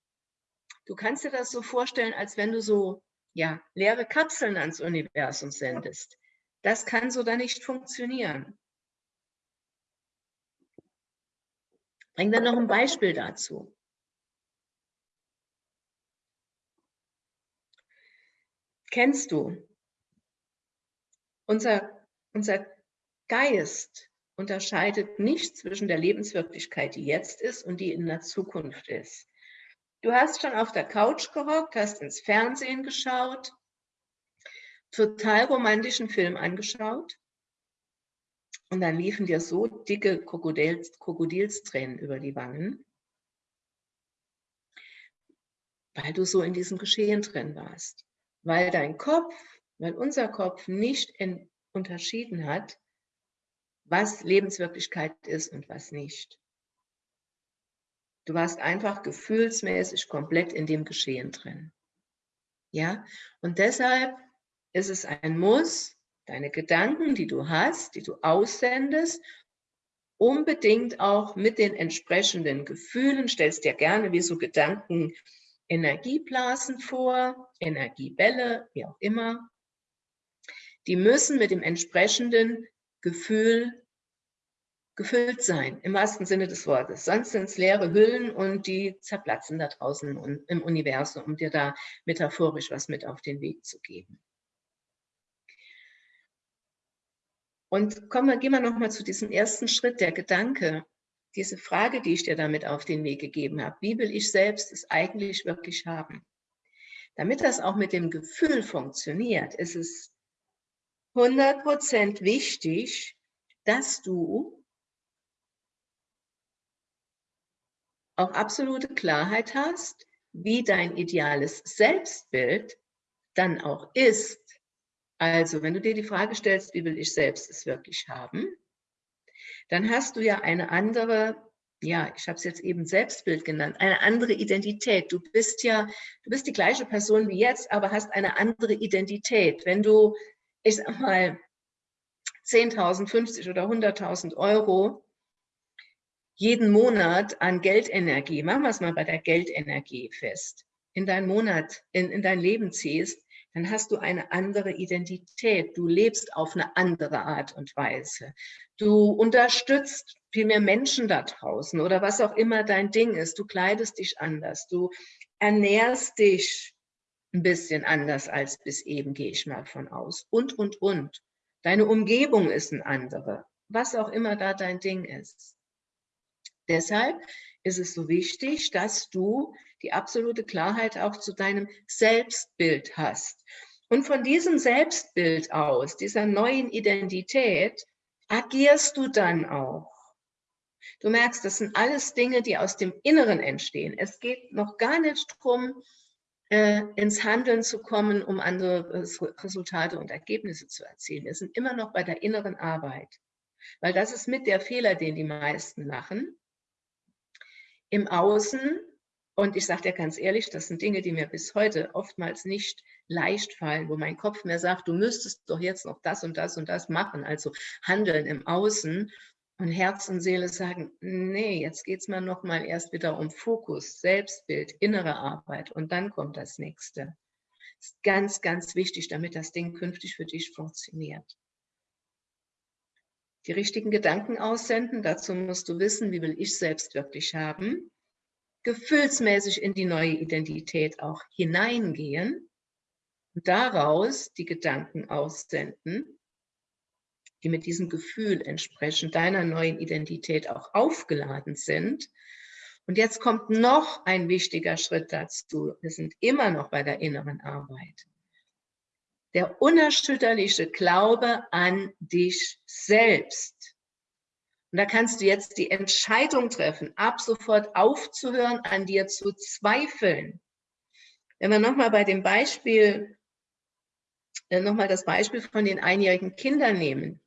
du kannst dir das so vorstellen, als wenn du so ja, leere Kapseln ans Universum sendest. Das kann so da nicht funktionieren. Bring dann noch ein Beispiel dazu. Kennst du? Unser, unser Geist unterscheidet nicht zwischen der Lebenswirklichkeit, die jetzt ist und die in der Zukunft ist. Du hast schon auf der Couch gehockt, hast ins Fernsehen geschaut, total romantischen Film angeschaut und dann liefen dir so dicke Krokodils, Krokodilstränen über die Wangen, weil du so in diesem Geschehen drin warst. Weil dein Kopf, weil unser Kopf nicht unterschieden hat, was Lebenswirklichkeit ist und was nicht. Du warst einfach gefühlsmäßig komplett in dem Geschehen drin. Ja, und deshalb ist es ein Muss, deine Gedanken, die du hast, die du aussendest, unbedingt auch mit den entsprechenden Gefühlen, stellst dir gerne wie so Gedanken Energieblasen vor, Energiebälle, wie auch immer. Die müssen mit dem entsprechenden Gefühl gefüllt sein, im wahrsten Sinne des Wortes. Sonst sind es leere Hüllen und die zerplatzen da draußen im Universum, um dir da metaphorisch was mit auf den Weg zu geben. Und kommen wir, gehen wir nochmal zu diesem ersten Schritt, der Gedanke. Diese Frage, die ich dir damit auf den Weg gegeben habe. Wie will ich selbst es eigentlich wirklich haben? Damit das auch mit dem Gefühl funktioniert, ist es 100% wichtig, dass du auch absolute Klarheit hast, wie dein ideales Selbstbild dann auch ist. Also, wenn du dir die Frage stellst, wie will ich selbst es wirklich haben, dann hast du ja eine andere, ja, ich habe es jetzt eben Selbstbild genannt, eine andere Identität. Du bist ja, du bist die gleiche Person wie jetzt, aber hast eine andere Identität. Wenn du, ich sag mal, 10.000, 50 oder 100.000 Euro jeden Monat an Geldenergie, machen wir es mal bei der Geldenergie fest, in deinen Monat, in, in dein Leben ziehst, dann hast du eine andere Identität. Du lebst auf eine andere Art und Weise. Du unterstützt viel mehr Menschen da draußen oder was auch immer dein Ding ist. Du kleidest dich anders. Du ernährst dich ein bisschen anders als bis eben, gehe ich mal von aus. Und, und, und. Deine Umgebung ist eine andere. Was auch immer da dein Ding ist. Deshalb ist es so wichtig, dass du die absolute Klarheit auch zu deinem Selbstbild hast. Und von diesem Selbstbild aus, dieser neuen Identität, agierst du dann auch. Du merkst, das sind alles Dinge, die aus dem Inneren entstehen. Es geht noch gar nicht darum, äh, ins Handeln zu kommen, um andere Resultate und Ergebnisse zu erzielen. Wir sind immer noch bei der inneren Arbeit. Weil das ist mit der Fehler, den die meisten machen im Außen, und ich sage dir ganz ehrlich, das sind Dinge, die mir bis heute oftmals nicht leicht fallen, wo mein Kopf mir sagt, du müsstest doch jetzt noch das und das und das machen, also handeln im Außen. Und Herz und Seele sagen, nee, jetzt geht es mal noch mal erst wieder um Fokus, Selbstbild, innere Arbeit und dann kommt das Nächste. Das ist ganz, ganz wichtig, damit das Ding künftig für dich funktioniert die richtigen Gedanken aussenden. Dazu musst du wissen, wie will ich selbst wirklich haben. Gefühlsmäßig in die neue Identität auch hineingehen und daraus die Gedanken aussenden, die mit diesem Gefühl entsprechend deiner neuen Identität auch aufgeladen sind. Und jetzt kommt noch ein wichtiger Schritt dazu. Wir sind immer noch bei der inneren Arbeit der unerschütterliche Glaube an dich selbst. Und da kannst du jetzt die Entscheidung treffen, ab sofort aufzuhören, an dir zu zweifeln. Wenn wir nochmal bei dem Beispiel äh, nochmal das Beispiel von den einjährigen Kindern nehmen.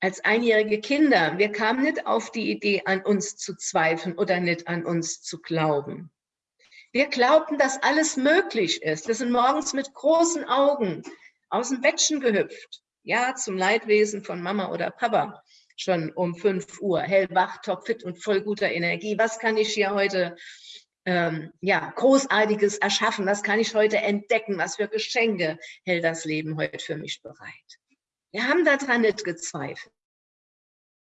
Als einjährige Kinder, wir kamen nicht auf die Idee, an uns zu zweifeln oder nicht an uns zu glauben. Wir glaubten, dass alles möglich ist. Wir sind morgens mit großen Augen aus dem Bettchen gehüpft. Ja, zum Leidwesen von Mama oder Papa schon um 5 Uhr, hellwach, topfit und voll guter Energie. Was kann ich hier heute ähm, ja, Großartiges erschaffen? Was kann ich heute entdecken? Was für Geschenke hält das Leben heute für mich bereit? Wir haben daran nicht gezweifelt.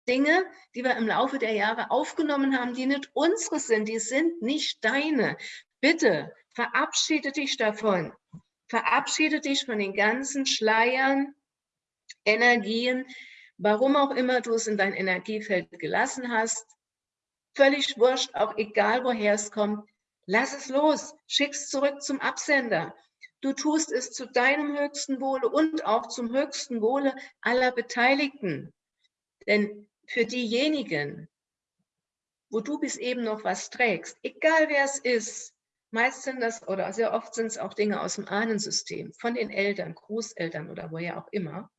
Dinge, die wir im Laufe der Jahre aufgenommen haben, die nicht unsere sind, die sind nicht deine. Bitte verabschiede dich davon. Verabschiede dich von den ganzen Schleiern, Energien, warum auch immer du es in dein Energiefeld gelassen hast. Völlig wurscht, auch egal woher es kommt. Lass es los, schick es zurück zum Absender. Du tust es zu deinem höchsten Wohle und auch zum höchsten Wohle aller Beteiligten. Denn für diejenigen, wo du bis eben noch was trägst, egal wer es ist, meist sind das oder sehr oft sind es auch Dinge aus dem Ahnensystem, von den Eltern, Großeltern oder woher auch immer.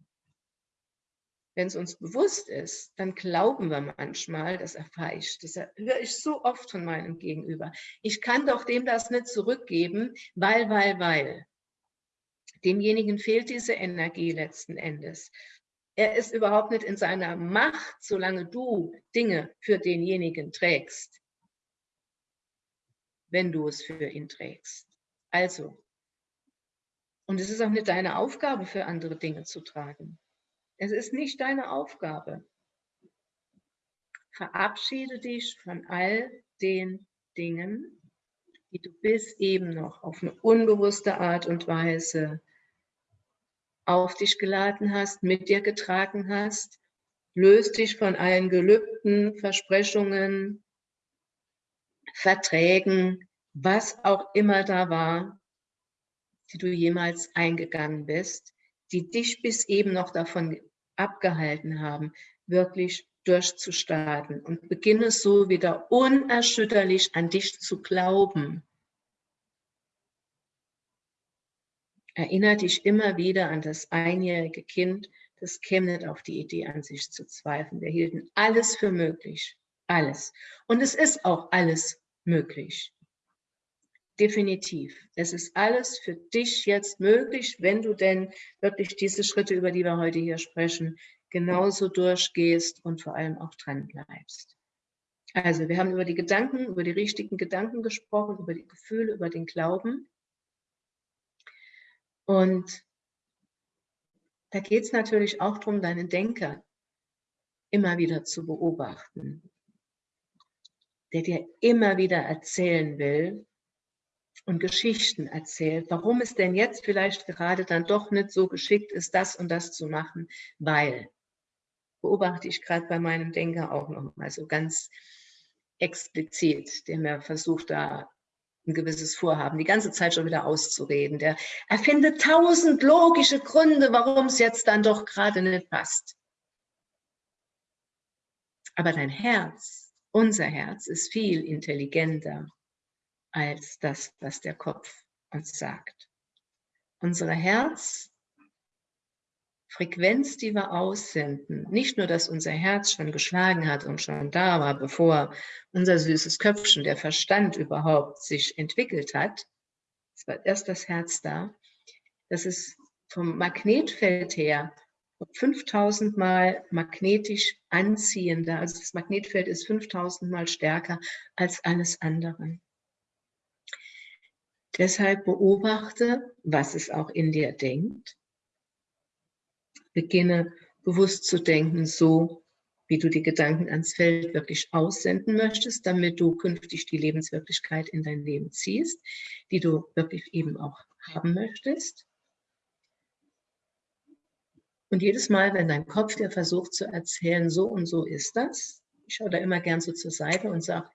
Wenn es uns bewusst ist, dann glauben wir manchmal, das erfahre ich, das höre ich so oft von meinem Gegenüber. Ich kann doch dem das nicht zurückgeben, weil, weil, weil. Demjenigen fehlt diese Energie letzten Endes. Er ist überhaupt nicht in seiner Macht, solange du Dinge für denjenigen trägst, wenn du es für ihn trägst. Also, und es ist auch nicht deine Aufgabe, für andere Dinge zu tragen. Es ist nicht deine Aufgabe. Verabschiede dich von all den Dingen, die du bis eben noch auf eine unbewusste Art und Weise auf dich geladen hast, mit dir getragen hast. Löst dich von allen Gelübden, Versprechungen, Verträgen, was auch immer da war, die du jemals eingegangen bist, die dich bis eben noch davon abgehalten haben, wirklich durchzustarten und beginne so wieder unerschütterlich an dich zu glauben. Erinnere dich immer wieder an das einjährige Kind, das käme nicht auf die Idee, an sich zu zweifeln. Wir hielten alles für möglich. Alles. Und es ist auch alles möglich. Definitiv. Es ist alles für dich jetzt möglich, wenn du denn wirklich diese Schritte, über die wir heute hier sprechen, genauso durchgehst und vor allem auch dran bleibst. Also wir haben über die Gedanken, über die richtigen Gedanken gesprochen, über die Gefühle, über den Glauben. Und da geht es natürlich auch darum, deinen Denker immer wieder zu beobachten, der dir immer wieder erzählen will und Geschichten erzählt, warum es denn jetzt vielleicht gerade dann doch nicht so geschickt ist, das und das zu machen, weil, beobachte ich gerade bei meinem Denker auch noch mal so ganz explizit, der mir versucht, da ein gewisses Vorhaben, die ganze Zeit schon wieder auszureden. Der erfindet tausend logische Gründe, warum es jetzt dann doch gerade nicht passt. Aber dein Herz, unser Herz, ist viel intelligenter als das, was der Kopf uns sagt. Unsere Herz Frequenz, die wir aussenden, nicht nur, dass unser Herz schon geschlagen hat und schon da war, bevor unser süßes Köpfchen, der Verstand überhaupt sich entwickelt hat, es war erst das Herz da, das ist vom Magnetfeld her 5000 Mal magnetisch anziehender, also das Magnetfeld ist 5000 Mal stärker als alles andere. Deshalb beobachte, was es auch in dir denkt beginne bewusst zu denken, so wie du die Gedanken ans Feld wirklich aussenden möchtest, damit du künftig die Lebenswirklichkeit in dein Leben ziehst, die du wirklich eben auch haben möchtest. Und jedes Mal, wenn dein Kopf dir versucht zu erzählen, so und so ist das, ich schaue da immer gern so zur Seite und sage,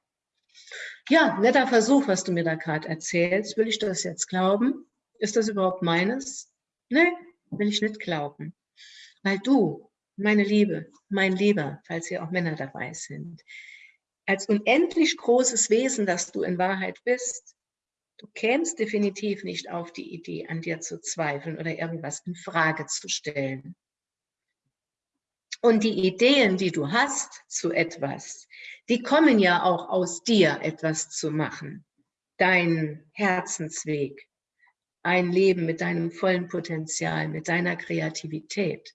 ja, netter Versuch, was du mir da gerade erzählst. Will ich das jetzt glauben? Ist das überhaupt meines? Nee, will ich nicht glauben. Weil du, meine Liebe, mein Lieber, falls hier auch Männer dabei sind, als unendlich großes Wesen, das du in Wahrheit bist, Du kämst definitiv nicht auf die Idee, an dir zu zweifeln oder irgendwas in Frage zu stellen. Und die Ideen, die du hast zu etwas, die kommen ja auch aus dir, etwas zu machen. Dein Herzensweg, ein Leben mit deinem vollen Potenzial, mit deiner Kreativität.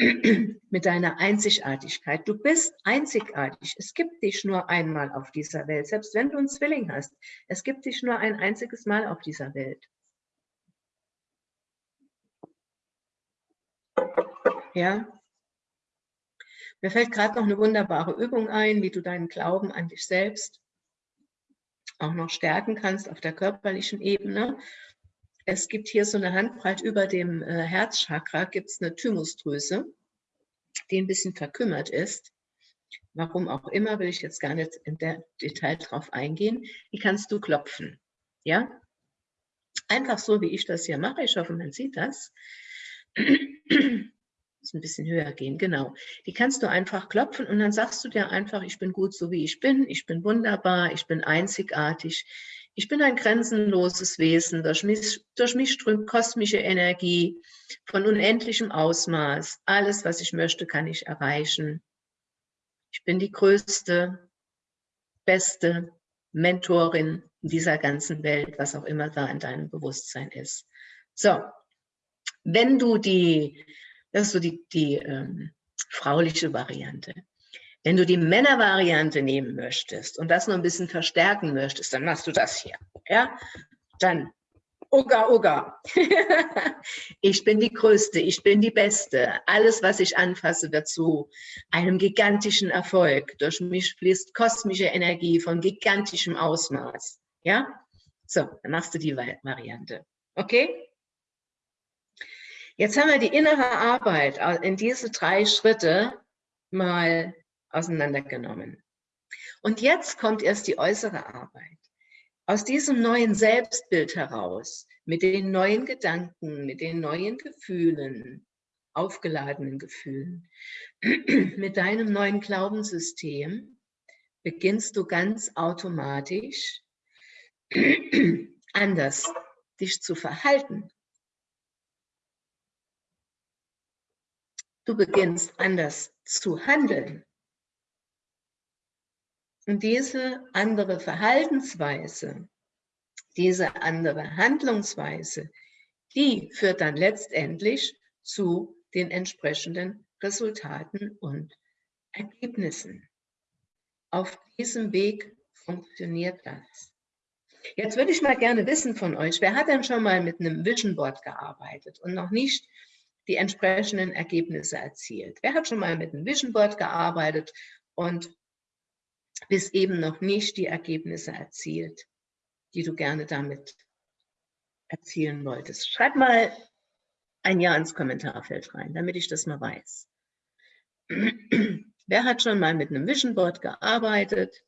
mit deiner Einzigartigkeit. Du bist einzigartig. Es gibt dich nur einmal auf dieser Welt, selbst wenn du einen Zwilling hast. Es gibt dich nur ein einziges Mal auf dieser Welt. Ja. Mir fällt gerade noch eine wunderbare Übung ein, wie du deinen Glauben an dich selbst auch noch stärken kannst auf der körperlichen Ebene. Es gibt hier so eine Handbreit über dem äh, Herzchakra, gibt es eine Thymusdrüse, die ein bisschen verkümmert ist. Warum auch immer, will ich jetzt gar nicht in der Detail drauf eingehen. Die kannst du klopfen. Ja? Einfach so, wie ich das hier mache. Ich hoffe, man sieht das. Muss ein bisschen höher gehen, genau. Die kannst du einfach klopfen und dann sagst du dir einfach, ich bin gut so wie ich bin, ich bin wunderbar, ich bin einzigartig, ich bin ein grenzenloses Wesen, durch mich, durch mich strömt kosmische Energie von unendlichem Ausmaß. Alles, was ich möchte, kann ich erreichen. Ich bin die größte, beste Mentorin in dieser ganzen Welt, was auch immer da in deinem Bewusstsein ist. So, wenn du die, das ist so die, die ähm, frauliche Variante. Wenn du die Männervariante nehmen möchtest und das noch ein bisschen verstärken möchtest, dann machst du das hier. Ja? Dann, Uga, Uga. ich bin die Größte, ich bin die Beste. Alles, was ich anfasse, wird zu einem gigantischen Erfolg. Durch mich fließt kosmische Energie von gigantischem Ausmaß. Ja? So, dann machst du die Variante. Okay? Jetzt haben wir die innere Arbeit in diese drei Schritte mal auseinandergenommen. Und jetzt kommt erst die äußere Arbeit. Aus diesem neuen Selbstbild heraus, mit den neuen Gedanken, mit den neuen Gefühlen, aufgeladenen Gefühlen, mit deinem neuen Glaubenssystem, beginnst du ganz automatisch anders dich zu verhalten. Du beginnst anders zu handeln. Und diese andere Verhaltensweise, diese andere Handlungsweise, die führt dann letztendlich zu den entsprechenden Resultaten und Ergebnissen. Auf diesem Weg funktioniert das. Jetzt würde ich mal gerne wissen von euch, wer hat denn schon mal mit einem Vision Board gearbeitet und noch nicht die entsprechenden Ergebnisse erzielt? Wer hat schon mal mit einem Vision Board gearbeitet und bis eben noch nicht die Ergebnisse erzielt, die du gerne damit erzielen wolltest. Schreib mal ein Ja ins Kommentarfeld rein, damit ich das mal weiß. Wer hat schon mal mit einem Vision Board gearbeitet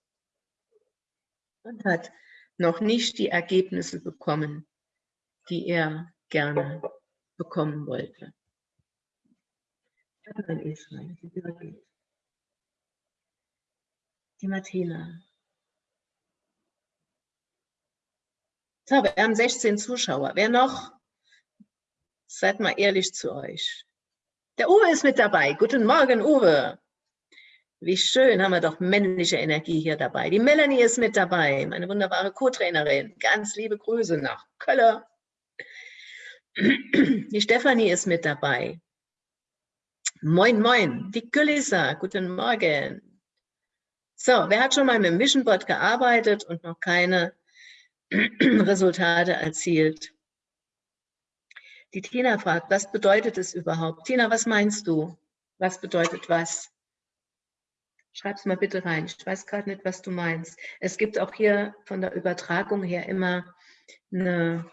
und hat noch nicht die Ergebnisse bekommen, die er gerne bekommen wollte? Mal ein Es rein, wie geht die Martina. So, wir haben 16 Zuschauer. Wer noch? Seid mal ehrlich zu euch. Der Uwe ist mit dabei. Guten Morgen, Uwe. Wie schön, haben wir doch männliche Energie hier dabei. Die Melanie ist mit dabei, meine wunderbare Co-Trainerin. Ganz liebe Grüße nach Köln. Die Stefanie ist mit dabei. Moin, moin. Die Gülisa, guten Morgen. So, wer hat schon mal mit dem Vision Board gearbeitet und noch keine Resultate erzielt? Die Tina fragt, was bedeutet es überhaupt? Tina, was meinst du? Was bedeutet was? Schreib es mal bitte rein. Ich weiß gerade nicht, was du meinst. Es gibt auch hier von der Übertragung her immer eine,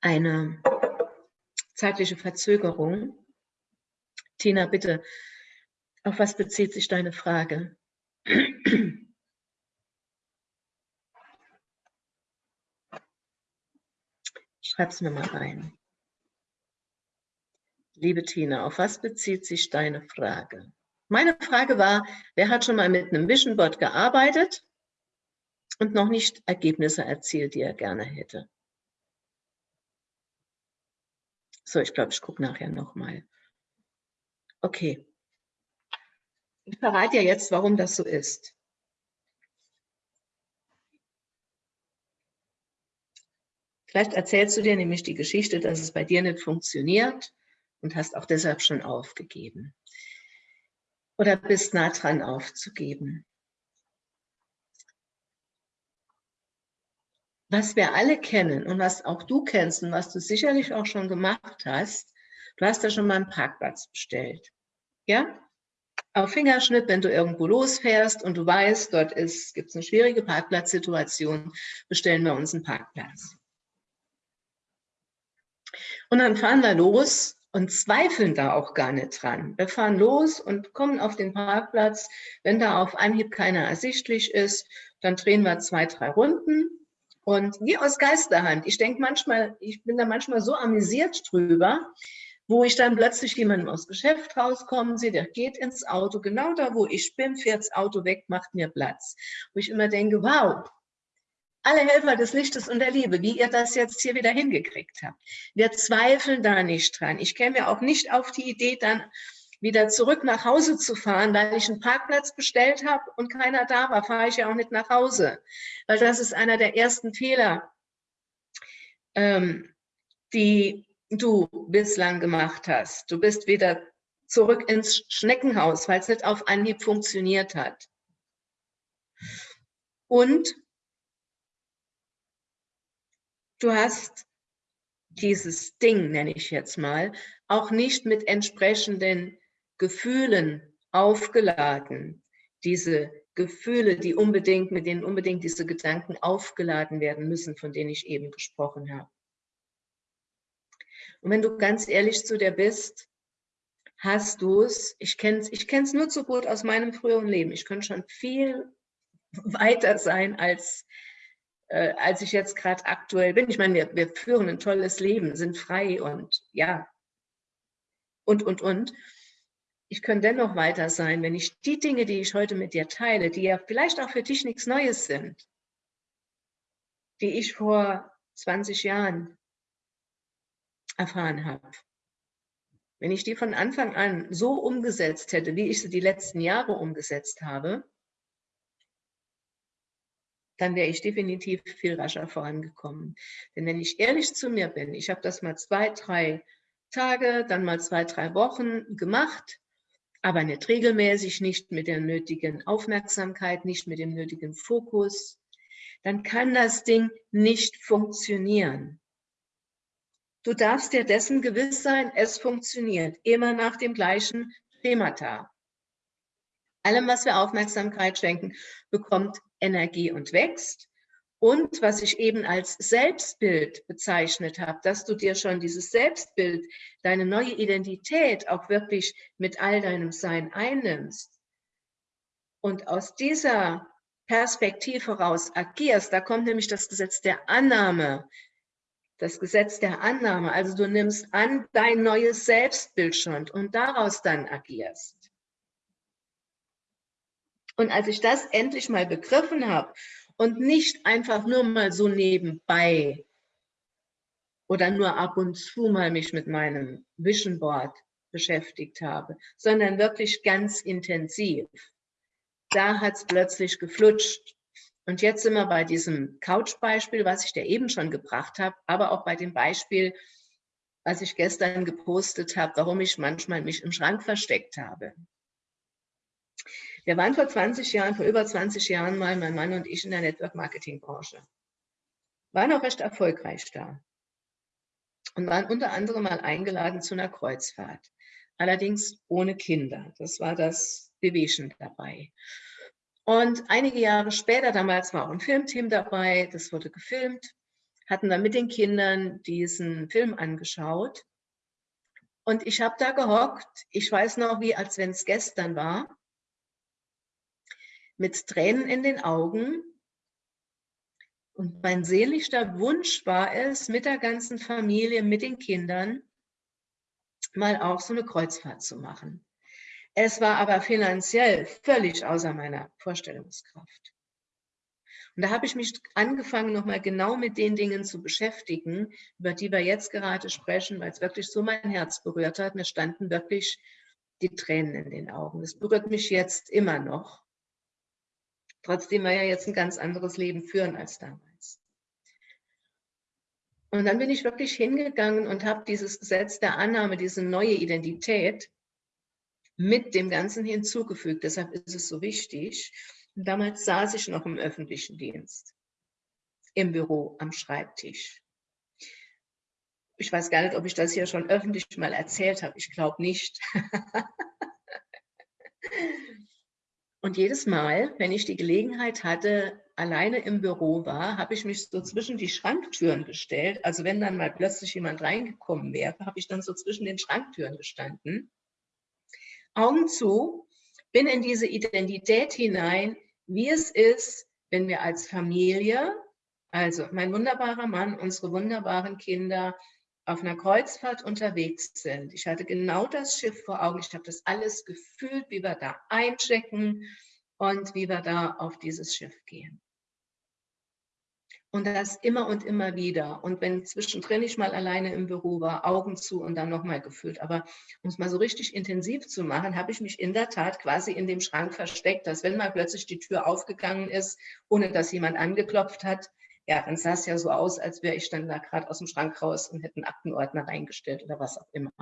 eine zeitliche Verzögerung. Tina, bitte auf was bezieht sich deine Frage? Schreib's mir mal rein. Liebe Tina, auf was bezieht sich deine Frage? Meine Frage war, wer hat schon mal mit einem Vision Board gearbeitet und noch nicht Ergebnisse erzielt, die er gerne hätte. So, ich glaube, ich gucke nachher nochmal. Okay. Ich verrate ja jetzt, warum das so ist. Vielleicht erzählst du dir nämlich die Geschichte, dass es bei dir nicht funktioniert und hast auch deshalb schon aufgegeben. Oder bist nah dran aufzugeben. Was wir alle kennen und was auch du kennst und was du sicherlich auch schon gemacht hast, du hast ja schon mal einen Parkplatz bestellt. Ja? Auf Fingerschnitt, wenn du irgendwo losfährst und du weißt, dort gibt es eine schwierige Parkplatzsituation, bestellen wir uns einen Parkplatz. Und dann fahren wir los und zweifeln da auch gar nicht dran. Wir fahren los und kommen auf den Parkplatz. Wenn da auf Anhieb keiner ersichtlich ist, dann drehen wir zwei, drei Runden. Und wie aus Geisterhand. Ich denke manchmal, ich bin da manchmal so amüsiert drüber, wo ich dann plötzlich jemanden aus Geschäft rauskommen sehe, der geht ins Auto, genau da, wo ich bin, fährt das Auto weg, macht mir Platz. Wo ich immer denke, wow, alle Helfer des Lichtes und der Liebe, wie ihr das jetzt hier wieder hingekriegt habt. Wir zweifeln da nicht dran. Ich käme auch nicht auf die Idee, dann wieder zurück nach Hause zu fahren, weil ich einen Parkplatz bestellt habe und keiner da war, fahre ich ja auch nicht nach Hause. Weil das ist einer der ersten Fehler, ähm, die du bislang gemacht hast. Du bist wieder zurück ins Schneckenhaus, weil es nicht auf Anhieb funktioniert hat. Und du hast dieses Ding, nenne ich jetzt mal, auch nicht mit entsprechenden Gefühlen aufgeladen. Diese Gefühle, die unbedingt, mit denen unbedingt diese Gedanken aufgeladen werden müssen, von denen ich eben gesprochen habe. Und wenn du ganz ehrlich zu dir bist, hast du es, ich kenne es ich kenn's nur zu gut aus meinem früheren Leben, ich könnte schon viel weiter sein als äh, als ich jetzt gerade aktuell bin. Ich meine, wir, wir führen ein tolles Leben, sind frei und ja, und, und, und. Ich könnte dennoch weiter sein, wenn ich die Dinge, die ich heute mit dir teile, die ja vielleicht auch für dich nichts Neues sind, die ich vor 20 Jahren erfahren habe. Wenn ich die von Anfang an so umgesetzt hätte, wie ich sie die letzten Jahre umgesetzt habe, dann wäre ich definitiv viel rascher vorangekommen. Denn wenn ich ehrlich zu mir bin, ich habe das mal zwei, drei Tage, dann mal zwei, drei Wochen gemacht, aber nicht regelmäßig, nicht mit der nötigen Aufmerksamkeit, nicht mit dem nötigen Fokus, dann kann das Ding nicht funktionieren. Du darfst dir dessen gewiss sein, es funktioniert, immer nach dem gleichen Schemata. Allem, was wir Aufmerksamkeit schenken, bekommt Energie und wächst. Und was ich eben als Selbstbild bezeichnet habe, dass du dir schon dieses Selbstbild, deine neue Identität auch wirklich mit all deinem Sein einnimmst und aus dieser Perspektive heraus agierst, da kommt nämlich das Gesetz der Annahme, das Gesetz der Annahme. Also du nimmst an dein neues Selbstbild schon und daraus dann agierst. Und als ich das endlich mal begriffen habe und nicht einfach nur mal so nebenbei oder nur ab und zu mal mich mit meinem Vision Board beschäftigt habe, sondern wirklich ganz intensiv, da hat es plötzlich geflutscht. Und jetzt sind wir bei diesem Couch-Beispiel, was ich dir eben schon gebracht habe, aber auch bei dem Beispiel, was ich gestern gepostet habe, warum ich manchmal mich im Schrank versteckt habe. Wir waren vor 20 Jahren, vor über 20 Jahren mal, mein Mann und ich in der Network-Marketing-Branche. Waren auch recht erfolgreich da. Und waren unter anderem mal eingeladen zu einer Kreuzfahrt. Allerdings ohne Kinder. Das war das Bewegen dabei. Und einige Jahre später, damals war auch ein Filmteam dabei, das wurde gefilmt, hatten dann mit den Kindern diesen Film angeschaut. Und ich habe da gehockt, ich weiß noch wie, als wenn es gestern war, mit Tränen in den Augen. Und mein sehnlichster Wunsch war es, mit der ganzen Familie, mit den Kindern, mal auch so eine Kreuzfahrt zu machen. Es war aber finanziell völlig außer meiner Vorstellungskraft. Und da habe ich mich angefangen, nochmal genau mit den Dingen zu beschäftigen, über die wir jetzt gerade sprechen, weil es wirklich so mein Herz berührt hat. Mir standen wirklich die Tränen in den Augen. Es berührt mich jetzt immer noch. Trotzdem wir ja jetzt ein ganz anderes Leben führen als damals. Und dann bin ich wirklich hingegangen und habe dieses Gesetz der Annahme, diese neue Identität mit dem Ganzen hinzugefügt. Deshalb ist es so wichtig. Und damals saß ich noch im öffentlichen Dienst, im Büro, am Schreibtisch. Ich weiß gar nicht, ob ich das hier schon öffentlich mal erzählt habe. Ich glaube nicht. Und jedes Mal, wenn ich die Gelegenheit hatte, alleine im Büro war, habe ich mich so zwischen die Schranktüren gestellt. Also wenn dann mal plötzlich jemand reingekommen wäre, habe ich dann so zwischen den Schranktüren gestanden. Augen zu, bin in diese Identität hinein, wie es ist, wenn wir als Familie, also mein wunderbarer Mann, unsere wunderbaren Kinder, auf einer Kreuzfahrt unterwegs sind. Ich hatte genau das Schiff vor Augen. Ich habe das alles gefühlt, wie wir da einchecken und wie wir da auf dieses Schiff gehen. Und das immer und immer wieder. Und wenn zwischendrin ich mal alleine im Büro war, Augen zu und dann nochmal gefühlt. Aber um es mal so richtig intensiv zu machen, habe ich mich in der Tat quasi in dem Schrank versteckt, dass wenn mal plötzlich die Tür aufgegangen ist, ohne dass jemand angeklopft hat, ja, dann sah es ja so aus, als wäre ich dann da gerade aus dem Schrank raus und hätte einen Aktenordner reingestellt oder was auch immer.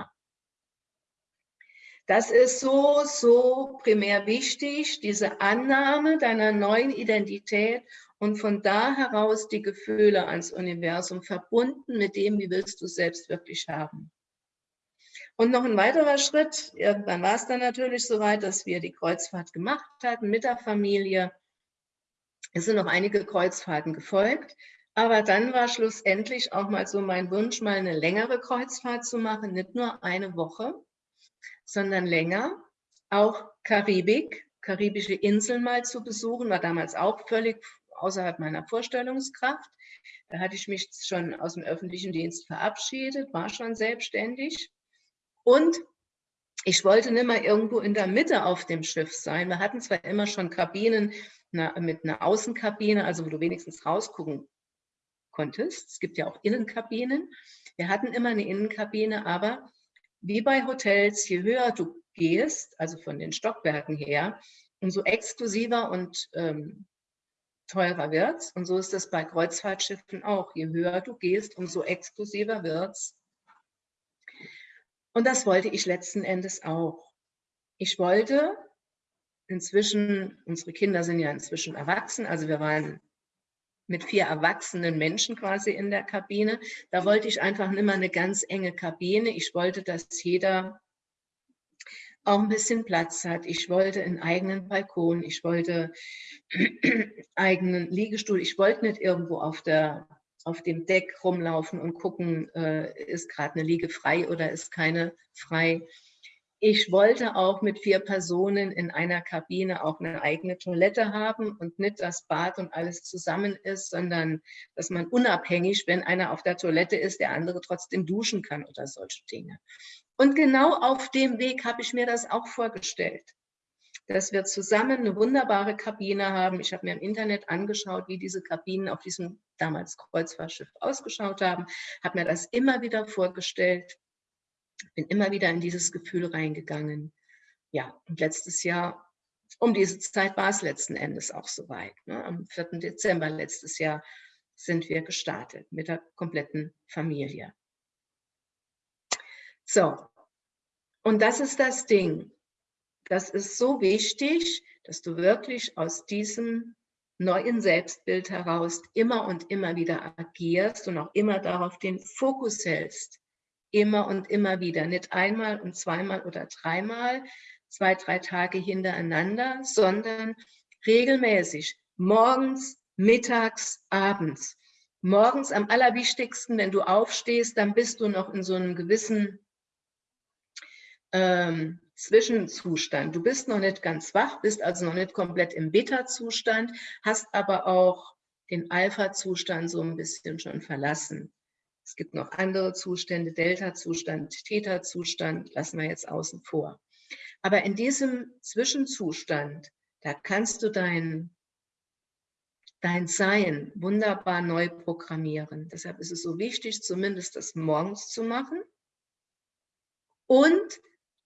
Das ist so, so primär wichtig, diese Annahme deiner neuen Identität und von da heraus die Gefühle ans Universum verbunden mit dem, wie willst du es selbst wirklich haben. Und noch ein weiterer Schritt, irgendwann war es dann natürlich soweit, dass wir die Kreuzfahrt gemacht hatten mit der Familie. Es sind noch einige Kreuzfahrten gefolgt, aber dann war schlussendlich auch mal so mein Wunsch, mal eine längere Kreuzfahrt zu machen, nicht nur eine Woche, sondern länger. Auch Karibik, karibische Inseln mal zu besuchen, war damals auch völlig außerhalb meiner Vorstellungskraft. Da hatte ich mich schon aus dem öffentlichen Dienst verabschiedet, war schon selbstständig. Und ich wollte nicht mehr irgendwo in der Mitte auf dem Schiff sein. Wir hatten zwar immer schon Kabinen mit einer Außenkabine, also wo du wenigstens rausgucken konntest. Es gibt ja auch Innenkabinen. Wir hatten immer eine Innenkabine, aber wie bei Hotels, je höher du gehst, also von den Stockwerken her, umso exklusiver und ähm, teurer wird Und so ist das bei Kreuzfahrtschiffen auch. Je höher du gehst, umso exklusiver wird es. Und das wollte ich letzten Endes auch. Ich wollte inzwischen, unsere Kinder sind ja inzwischen erwachsen, also wir waren mit vier erwachsenen Menschen quasi in der Kabine. Da wollte ich einfach mehr eine ganz enge Kabine. Ich wollte, dass jeder auch ein bisschen Platz hat. Ich wollte einen eigenen Balkon, ich wollte eigenen Liegestuhl. Ich wollte nicht irgendwo auf, der, auf dem Deck rumlaufen und gucken, äh, ist gerade eine Liege frei oder ist keine frei. Ich wollte auch mit vier Personen in einer Kabine auch eine eigene Toilette haben und nicht das Bad und alles zusammen ist, sondern dass man unabhängig, wenn einer auf der Toilette ist, der andere trotzdem duschen kann oder solche Dinge. Und genau auf dem Weg habe ich mir das auch vorgestellt, dass wir zusammen eine wunderbare Kabine haben. Ich habe mir im Internet angeschaut, wie diese Kabinen auf diesem damals Kreuzfahrtschiff ausgeschaut haben, habe mir das immer wieder vorgestellt, bin immer wieder in dieses Gefühl reingegangen. Ja, und letztes Jahr, um diese Zeit war es letzten Endes auch soweit. Ne? Am 4. Dezember letztes Jahr sind wir gestartet mit der kompletten Familie. So, und das ist das Ding. Das ist so wichtig, dass du wirklich aus diesem neuen Selbstbild heraus immer und immer wieder agierst und auch immer darauf den Fokus hältst. Immer und immer wieder, nicht einmal und zweimal oder dreimal, zwei, drei Tage hintereinander, sondern regelmäßig, morgens, mittags, abends. Morgens am allerwichtigsten, wenn du aufstehst, dann bist du noch in so einem gewissen ähm, Zwischenzustand. Du bist noch nicht ganz wach, bist also noch nicht komplett im Beta-Zustand, hast aber auch den Alpha-Zustand so ein bisschen schon verlassen. Es gibt noch andere Zustände, Delta-Zustand, Theta-Zustand, lassen wir jetzt außen vor. Aber in diesem Zwischenzustand, da kannst du dein dein Sein wunderbar neu programmieren. Deshalb ist es so wichtig, zumindest das morgens zu machen. Und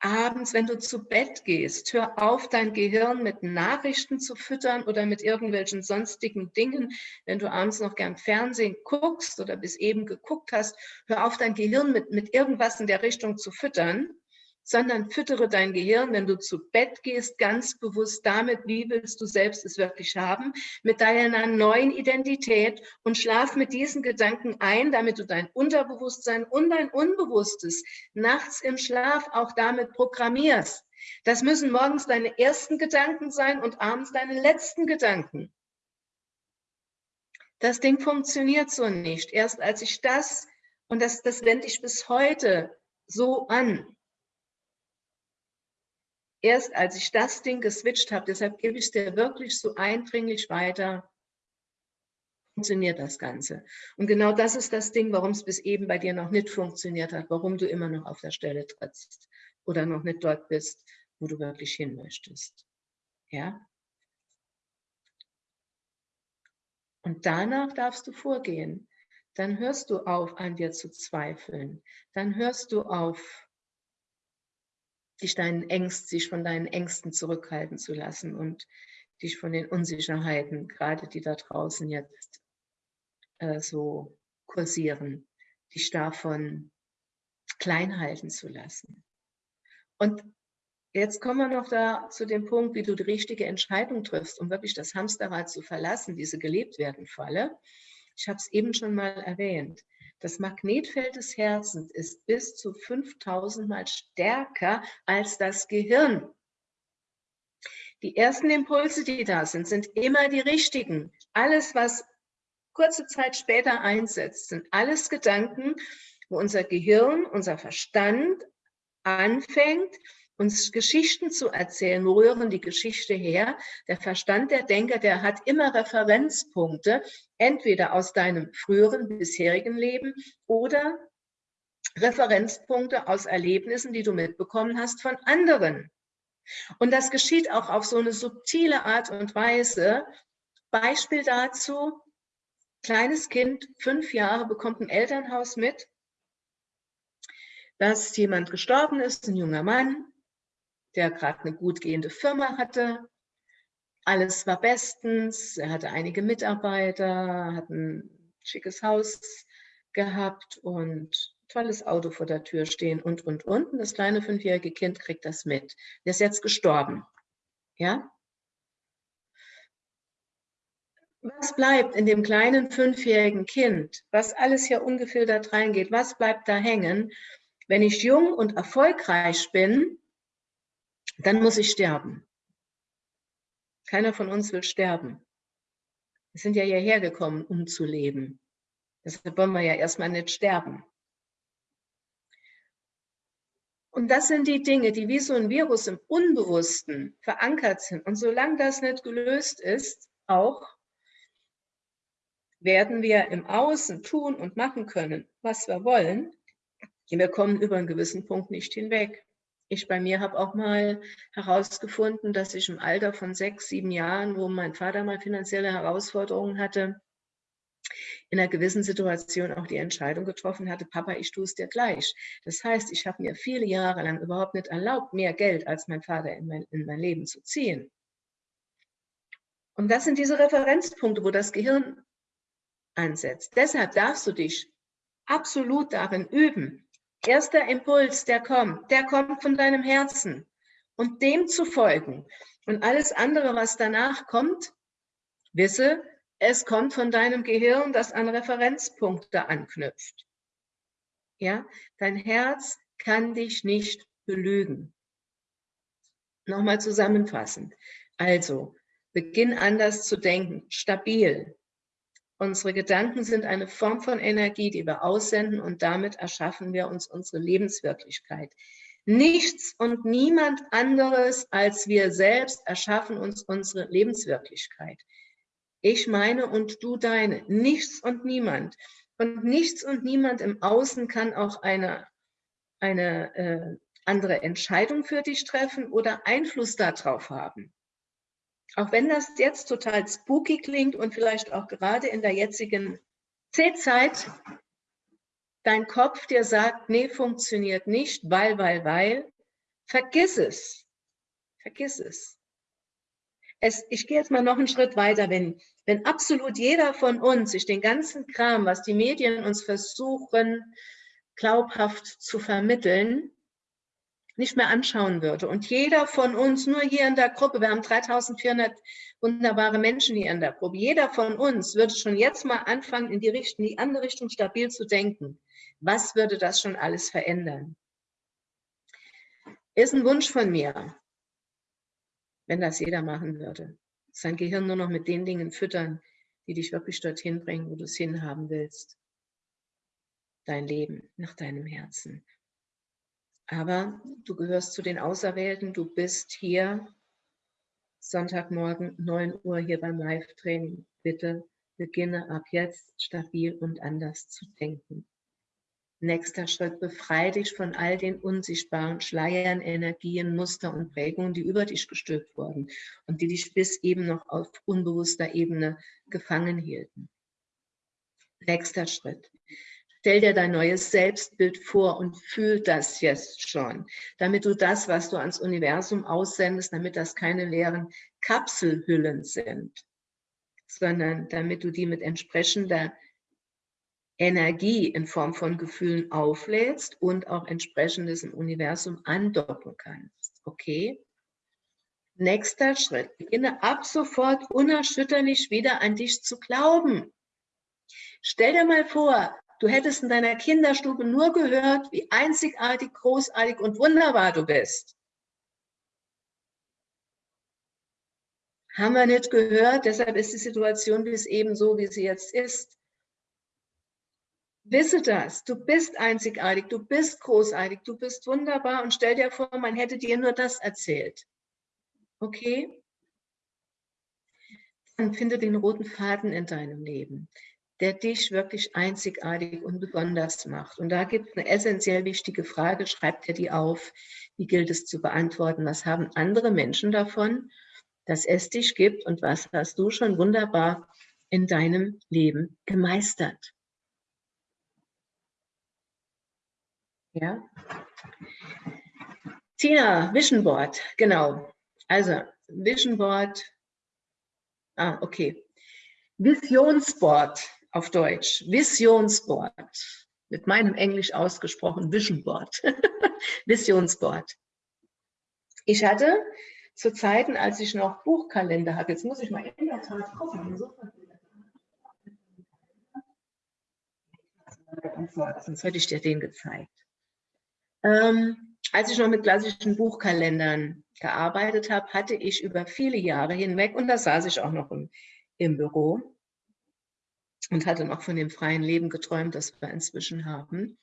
abends, wenn du zu Bett gehst, hör auf, dein Gehirn mit Nachrichten zu füttern oder mit irgendwelchen sonstigen Dingen. Wenn du abends noch gern Fernsehen guckst oder bis eben geguckt hast, hör auf, dein Gehirn mit, mit irgendwas in der Richtung zu füttern, sondern füttere dein Gehirn, wenn du zu Bett gehst, ganz bewusst damit, wie willst du selbst es wirklich haben, mit deiner neuen Identität und schlaf mit diesen Gedanken ein, damit du dein Unterbewusstsein und dein Unbewusstes nachts im Schlaf auch damit programmierst. Das müssen morgens deine ersten Gedanken sein und abends deine letzten Gedanken. Das Ding funktioniert so nicht. Erst als ich das, und das, das wende ich bis heute so an, erst als ich das Ding geswitcht habe, deshalb gebe ich es dir wirklich so eindringlich weiter, funktioniert das Ganze. Und genau das ist das Ding, warum es bis eben bei dir noch nicht funktioniert hat, warum du immer noch auf der Stelle trittst oder noch nicht dort bist, wo du wirklich hin möchtest. Ja? Und danach darfst du vorgehen. Dann hörst du auf, an dir zu zweifeln. Dann hörst du auf, dich deinen Ängsten, sich von deinen Ängsten zurückhalten zu lassen und dich von den Unsicherheiten, gerade die da draußen jetzt äh, so kursieren, dich davon klein halten zu lassen. Und jetzt kommen wir noch da zu dem Punkt, wie du die richtige Entscheidung triffst, um wirklich das Hamsterrad zu verlassen, diese gelebt werden Falle. Ich habe es eben schon mal erwähnt. Das Magnetfeld des Herzens ist bis zu 5000 Mal stärker als das Gehirn. Die ersten Impulse, die da sind, sind immer die richtigen. Alles, was kurze Zeit später einsetzt, sind alles Gedanken, wo unser Gehirn, unser Verstand anfängt, uns Geschichten zu erzählen. Wo rühren die Geschichte her? Der Verstand der Denker, der hat immer Referenzpunkte, entweder aus deinem früheren, bisherigen Leben oder Referenzpunkte aus Erlebnissen, die du mitbekommen hast von anderen. Und das geschieht auch auf so eine subtile Art und Weise. Beispiel dazu, kleines Kind, fünf Jahre, bekommt ein Elternhaus mit, dass jemand gestorben ist, ein junger Mann, der gerade eine gut gehende Firma hatte. Alles war bestens. Er hatte einige Mitarbeiter, hat ein schickes Haus gehabt und tolles Auto vor der Tür stehen und, und, und. Das kleine fünfjährige Kind kriegt das mit. Der ist jetzt gestorben. Ja? Was bleibt in dem kleinen fünfjährigen Kind, was alles hier ungefiltert reingeht, was bleibt da hängen? Wenn ich jung und erfolgreich bin, dann muss ich sterben. Keiner von uns will sterben. Wir sind ja hierher gekommen, um zu leben. Deshalb wollen wir ja erstmal nicht sterben. Und das sind die Dinge, die wie so ein Virus im Unbewussten verankert sind. Und solange das nicht gelöst ist, auch werden wir im Außen tun und machen können, was wir wollen. Wir kommen über einen gewissen Punkt nicht hinweg. Ich bei mir habe auch mal herausgefunden, dass ich im Alter von sechs, sieben Jahren, wo mein Vater mal finanzielle Herausforderungen hatte, in einer gewissen Situation auch die Entscheidung getroffen hatte, Papa, ich tue es dir gleich. Das heißt, ich habe mir viele Jahre lang überhaupt nicht erlaubt, mehr Geld als mein Vater in mein, in mein Leben zu ziehen. Und das sind diese Referenzpunkte, wo das Gehirn ansetzt. Deshalb darfst du dich absolut darin üben, erster Impuls, der kommt, der kommt von deinem Herzen und dem zu folgen. Und alles andere, was danach kommt, wisse, es kommt von deinem Gehirn, das an Referenzpunkte anknüpft. Ja, dein Herz kann dich nicht belügen. Nochmal zusammenfassend. Also, beginn anders zu denken, stabil, Unsere Gedanken sind eine Form von Energie, die wir aussenden und damit erschaffen wir uns unsere Lebenswirklichkeit. Nichts und niemand anderes als wir selbst erschaffen uns unsere Lebenswirklichkeit. Ich meine und du deine. Nichts und niemand. Und nichts und niemand im Außen kann auch eine, eine äh, andere Entscheidung für dich treffen oder Einfluss darauf haben. Auch wenn das jetzt total spooky klingt und vielleicht auch gerade in der jetzigen C-Zeit dein Kopf dir sagt, nee, funktioniert nicht, weil, weil, weil, vergiss es. Vergiss es. es ich gehe jetzt mal noch einen Schritt weiter. Wenn, wenn absolut jeder von uns sich den ganzen Kram, was die Medien uns versuchen, glaubhaft zu vermitteln, nicht mehr anschauen würde. Und jeder von uns, nur hier in der Gruppe, wir haben 3400 wunderbare Menschen hier in der Gruppe, jeder von uns würde schon jetzt mal anfangen, in die, Richtung, die andere Richtung stabil zu denken. Was würde das schon alles verändern? Ist ein Wunsch von mir, wenn das jeder machen würde. Sein Gehirn nur noch mit den Dingen füttern, die dich wirklich dorthin bringen, wo du es hinhaben willst. Dein Leben nach deinem Herzen. Aber du gehörst zu den Auserwählten, du bist hier Sonntagmorgen 9 Uhr hier beim Live-Training. Bitte beginne ab jetzt stabil und anders zu denken. Nächster Schritt, befreie dich von all den unsichtbaren Schleiern, Energien, Muster und Prägungen, die über dich gestülpt wurden und die dich bis eben noch auf unbewusster Ebene gefangen hielten. Nächster Schritt, Stell dir dein neues Selbstbild vor und fühl das jetzt schon, damit du das, was du ans Universum aussendest, damit das keine leeren Kapselhüllen sind, sondern damit du die mit entsprechender Energie in Form von Gefühlen auflädst und auch entsprechendes im Universum andocken kannst. Okay? Nächster Schritt. Beginne ab sofort unerschütterlich wieder an dich zu glauben. Stell dir mal vor, Du hättest in deiner Kinderstube nur gehört, wie einzigartig, großartig und wunderbar du bist. Haben wir nicht gehört, deshalb ist die Situation wie es eben so, wie sie jetzt ist. Wisse das, du bist einzigartig, du bist großartig, du bist wunderbar und stell dir vor, man hätte dir nur das erzählt. Okay? Dann finde den roten Faden in deinem Leben der dich wirklich einzigartig und besonders macht. Und da gibt es eine essentiell wichtige Frage, schreib dir die auf, wie gilt es zu beantworten, was haben andere Menschen davon, dass es dich gibt und was hast du schon wunderbar in deinem Leben gemeistert. Ja. Tina, Vision Board, genau. Also Vision Board, ah, okay. Visionsboard auf Deutsch, Visionsboard, mit meinem Englisch ausgesprochen Vision Board, Visionsboard. Ich hatte zu Zeiten, als ich noch Buchkalender hatte, jetzt muss ich mal in der Tat gucken, sonst hätte ich dir den gezeigt. Ähm, als ich noch mit klassischen Buchkalendern gearbeitet habe, hatte ich über viele Jahre hinweg, und da saß ich auch noch im, im Büro, und hatte noch von dem freien Leben geträumt, das wir inzwischen haben.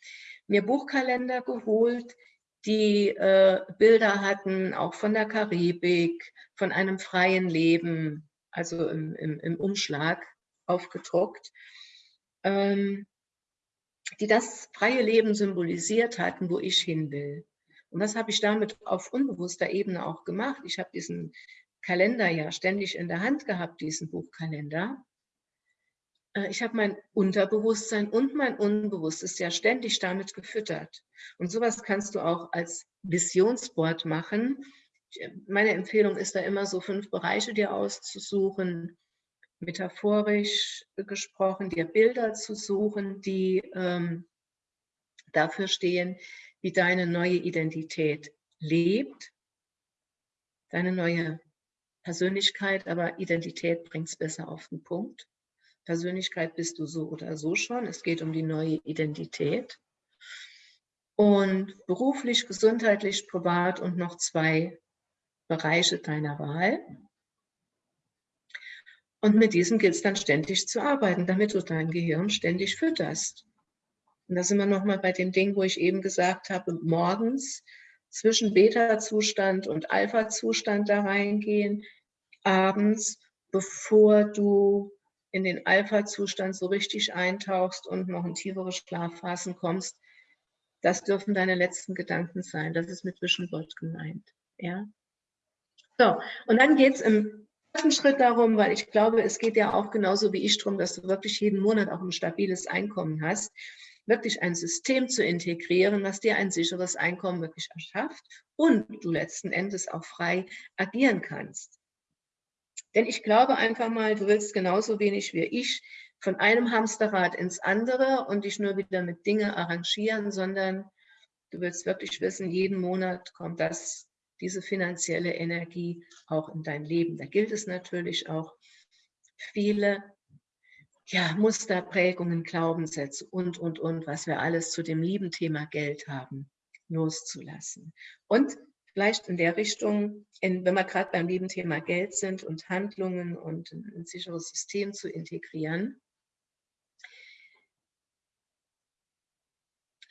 Mir Buchkalender geholt, die äh, Bilder hatten, auch von der Karibik, von einem freien Leben, also im, im, im Umschlag aufgedruckt, ähm, die das freie Leben symbolisiert hatten, wo ich hin will. Und das habe ich damit auf unbewusster Ebene auch gemacht. Ich habe diesen Kalender ja ständig in der Hand gehabt, diesen Buchkalender. Äh, ich habe mein Unterbewusstsein und mein Unbewusstes ja ständig damit gefüttert. Und sowas kannst du auch als Visionsboard machen. Äh, meine Empfehlung ist da immer so fünf Bereiche dir auszusuchen, metaphorisch gesprochen, dir Bilder zu suchen, die ähm, dafür stehen, wie deine neue Identität lebt, deine neue Persönlichkeit, aber Identität bringt es besser auf den Punkt. Persönlichkeit bist du so oder so schon. Es geht um die neue Identität. Und beruflich, gesundheitlich, privat und noch zwei Bereiche deiner Wahl. Und mit diesem gilt es dann ständig zu arbeiten, damit du dein Gehirn ständig fütterst. Und da sind wir nochmal bei dem Ding, wo ich eben gesagt habe, morgens zwischen Beta-Zustand und Alpha-Zustand da reingehen, abends, bevor du in den Alpha-Zustand so richtig eintauchst und noch in tiefere Schlafphasen kommst, das dürfen deine letzten Gedanken sein. Das ist mit Board gemeint. Ja? So, und dann geht es im ersten Schritt darum, weil ich glaube, es geht ja auch genauso wie ich darum, dass du wirklich jeden Monat auch ein stabiles Einkommen hast, wirklich ein System zu integrieren, was dir ein sicheres Einkommen wirklich erschafft und du letzten Endes auch frei agieren kannst. Denn ich glaube einfach mal, du willst genauso wenig wie ich von einem Hamsterrad ins andere und dich nur wieder mit Dinge arrangieren, sondern du willst wirklich wissen, jeden Monat kommt das, diese finanzielle Energie auch in dein Leben. Da gilt es natürlich auch, viele ja, Musterprägungen, Glaubenssätze und, und, und, was wir alles zu dem lieben Thema Geld haben, loszulassen. Und vielleicht in der Richtung, in, wenn wir gerade beim lieben Thema Geld sind und Handlungen und ein, ein sicheres System zu integrieren.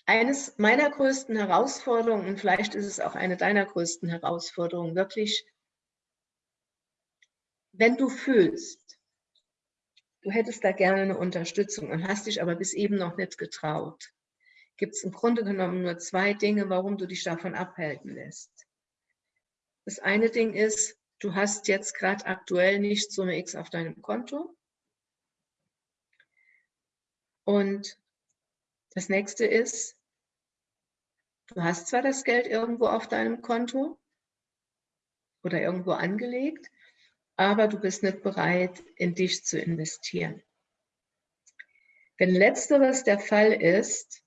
Eines meiner größten Herausforderungen, und vielleicht ist es auch eine deiner größten Herausforderungen, wirklich, wenn du fühlst, du hättest da gerne eine Unterstützung und hast dich aber bis eben noch nicht getraut, gibt es im Grunde genommen nur zwei Dinge, warum du dich davon abhalten lässt. Das eine Ding ist, du hast jetzt gerade aktuell nicht Summe X auf deinem Konto. Und das nächste ist, du hast zwar das Geld irgendwo auf deinem Konto oder irgendwo angelegt, aber du bist nicht bereit, in dich zu investieren. Wenn letzteres der Fall ist,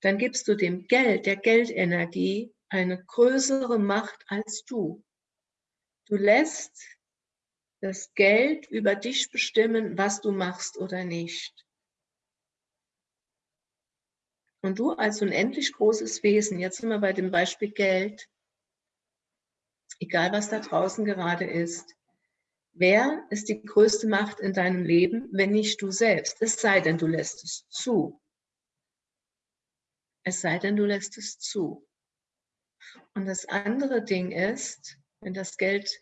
dann gibst du dem Geld, der Geldenergie, eine größere Macht als du. Du lässt das Geld über dich bestimmen, was du machst oder nicht. Und du als unendlich großes Wesen, jetzt sind wir bei dem Beispiel Geld, egal was da draußen gerade ist, wer ist die größte Macht in deinem Leben, wenn nicht du selbst? Es sei denn, du lässt es zu. Es sei denn, du lässt es zu. Und das andere Ding ist, wenn das Geld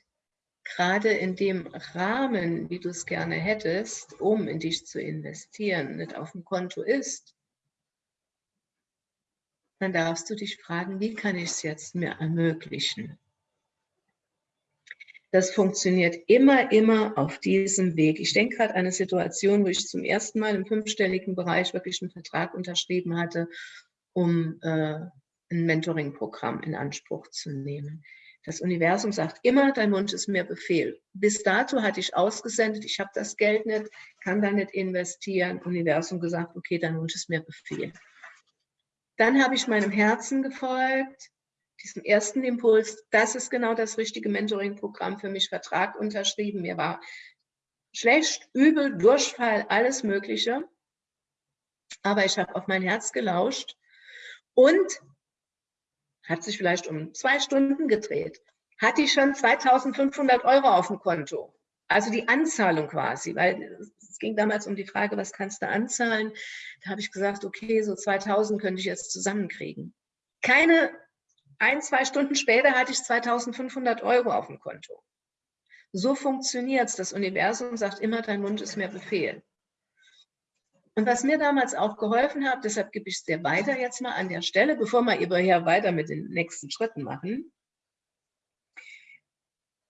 gerade in dem Rahmen, wie du es gerne hättest, um in dich zu investieren, nicht auf dem Konto ist, dann darfst du dich fragen, wie kann ich es jetzt mir ermöglichen? Das funktioniert immer, immer auf diesem Weg. Ich denke gerade an eine Situation, wo ich zum ersten Mal im fünfstelligen Bereich wirklich einen Vertrag unterschrieben hatte, um äh, ein Mentoring-Programm in Anspruch zu nehmen. Das Universum sagt immer, dein Wunsch ist mir Befehl. Bis dato hatte ich ausgesendet, ich habe das Geld nicht, kann da nicht investieren. Universum gesagt, okay, dein Wunsch ist mir Befehl. Dann habe ich meinem Herzen gefolgt, diesem ersten Impuls, das ist genau das richtige Mentoring-Programm für mich, Vertrag unterschrieben. Mir war schlecht, übel, Durchfall, alles Mögliche. Aber ich habe auf mein Herz gelauscht und hat sich vielleicht um zwei Stunden gedreht, hatte ich schon 2500 Euro auf dem Konto. Also die Anzahlung quasi, weil es ging damals um die Frage, was kannst du anzahlen? Da habe ich gesagt, okay, so 2000 könnte ich jetzt zusammenkriegen. Keine ein, zwei Stunden später hatte ich 2500 Euro auf dem Konto. So funktioniert es. Das Universum sagt immer, dein Wunsch ist mir Befehl. Und was mir damals auch geholfen hat, deshalb gebe ich es dir weiter jetzt mal an der Stelle, bevor wir hier weiter mit den nächsten Schritten machen.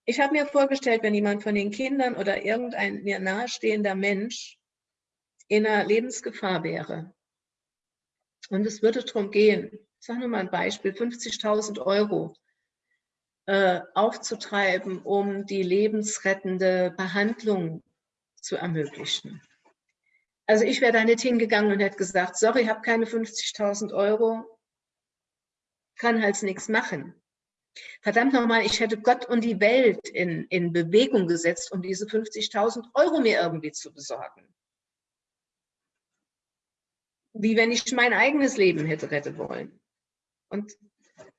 Ich habe mir vorgestellt, wenn jemand von den Kindern oder irgendein mir nahestehender Mensch in einer Lebensgefahr wäre und es würde darum gehen, ich sage nur mal ein Beispiel, 50.000 Euro äh, aufzutreiben, um die lebensrettende Behandlung zu ermöglichen. Also ich wäre da nicht hingegangen und hätte gesagt, sorry, ich habe keine 50.000 Euro, kann halt nichts machen. Verdammt nochmal, ich hätte Gott und die Welt in, in Bewegung gesetzt, um diese 50.000 Euro mir irgendwie zu besorgen. Wie wenn ich mein eigenes Leben hätte retten wollen. Und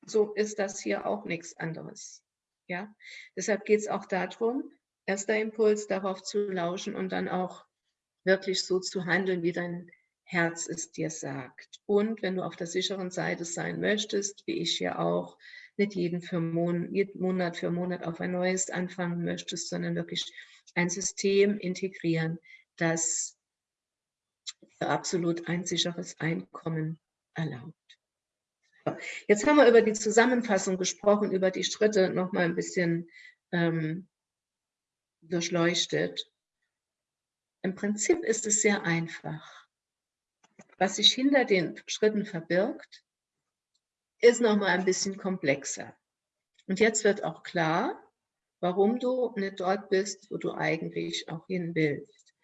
so ist das hier auch nichts anderes. Ja? Deshalb geht es auch darum, erster Impuls darauf zu lauschen und dann auch wirklich so zu handeln, wie dein Herz es dir sagt. Und wenn du auf der sicheren Seite sein möchtest, wie ich ja auch, nicht jeden, für Mon Monat für Monat auf ein neues anfangen möchtest, sondern wirklich ein System integrieren, das absolut ein sicheres Einkommen erlaubt. Jetzt haben wir über die Zusammenfassung gesprochen, über die Schritte noch mal ein bisschen ähm, durchleuchtet. Im Prinzip ist es sehr einfach. Was sich hinter den Schritten verbirgt, ist nochmal ein bisschen komplexer. Und jetzt wird auch klar, warum du nicht dort bist, wo du eigentlich auch hin willst.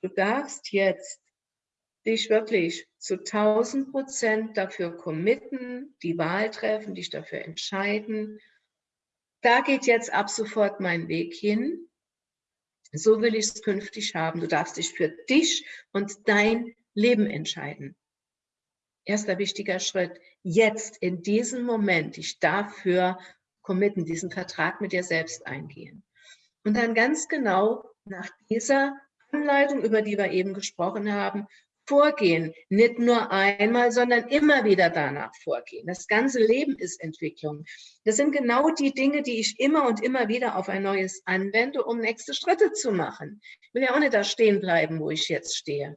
Du darfst jetzt dich wirklich zu 1000 Prozent dafür committen, die Wahl treffen, dich dafür entscheiden. Da geht jetzt ab sofort mein Weg hin. So will ich es künftig haben. Du darfst dich für dich und dein Leben entscheiden. Erster wichtiger Schritt, jetzt in diesem Moment dich dafür committen, diesen Vertrag mit dir selbst eingehen. Und dann ganz genau nach dieser Anleitung, über die wir eben gesprochen haben, vorgehen. Nicht nur einmal, sondern immer wieder danach vorgehen. Das ganze Leben ist Entwicklung. Das sind genau die Dinge, die ich immer und immer wieder auf ein neues anwende, um nächste Schritte zu machen. Ich will ja auch nicht da stehen bleiben, wo ich jetzt stehe.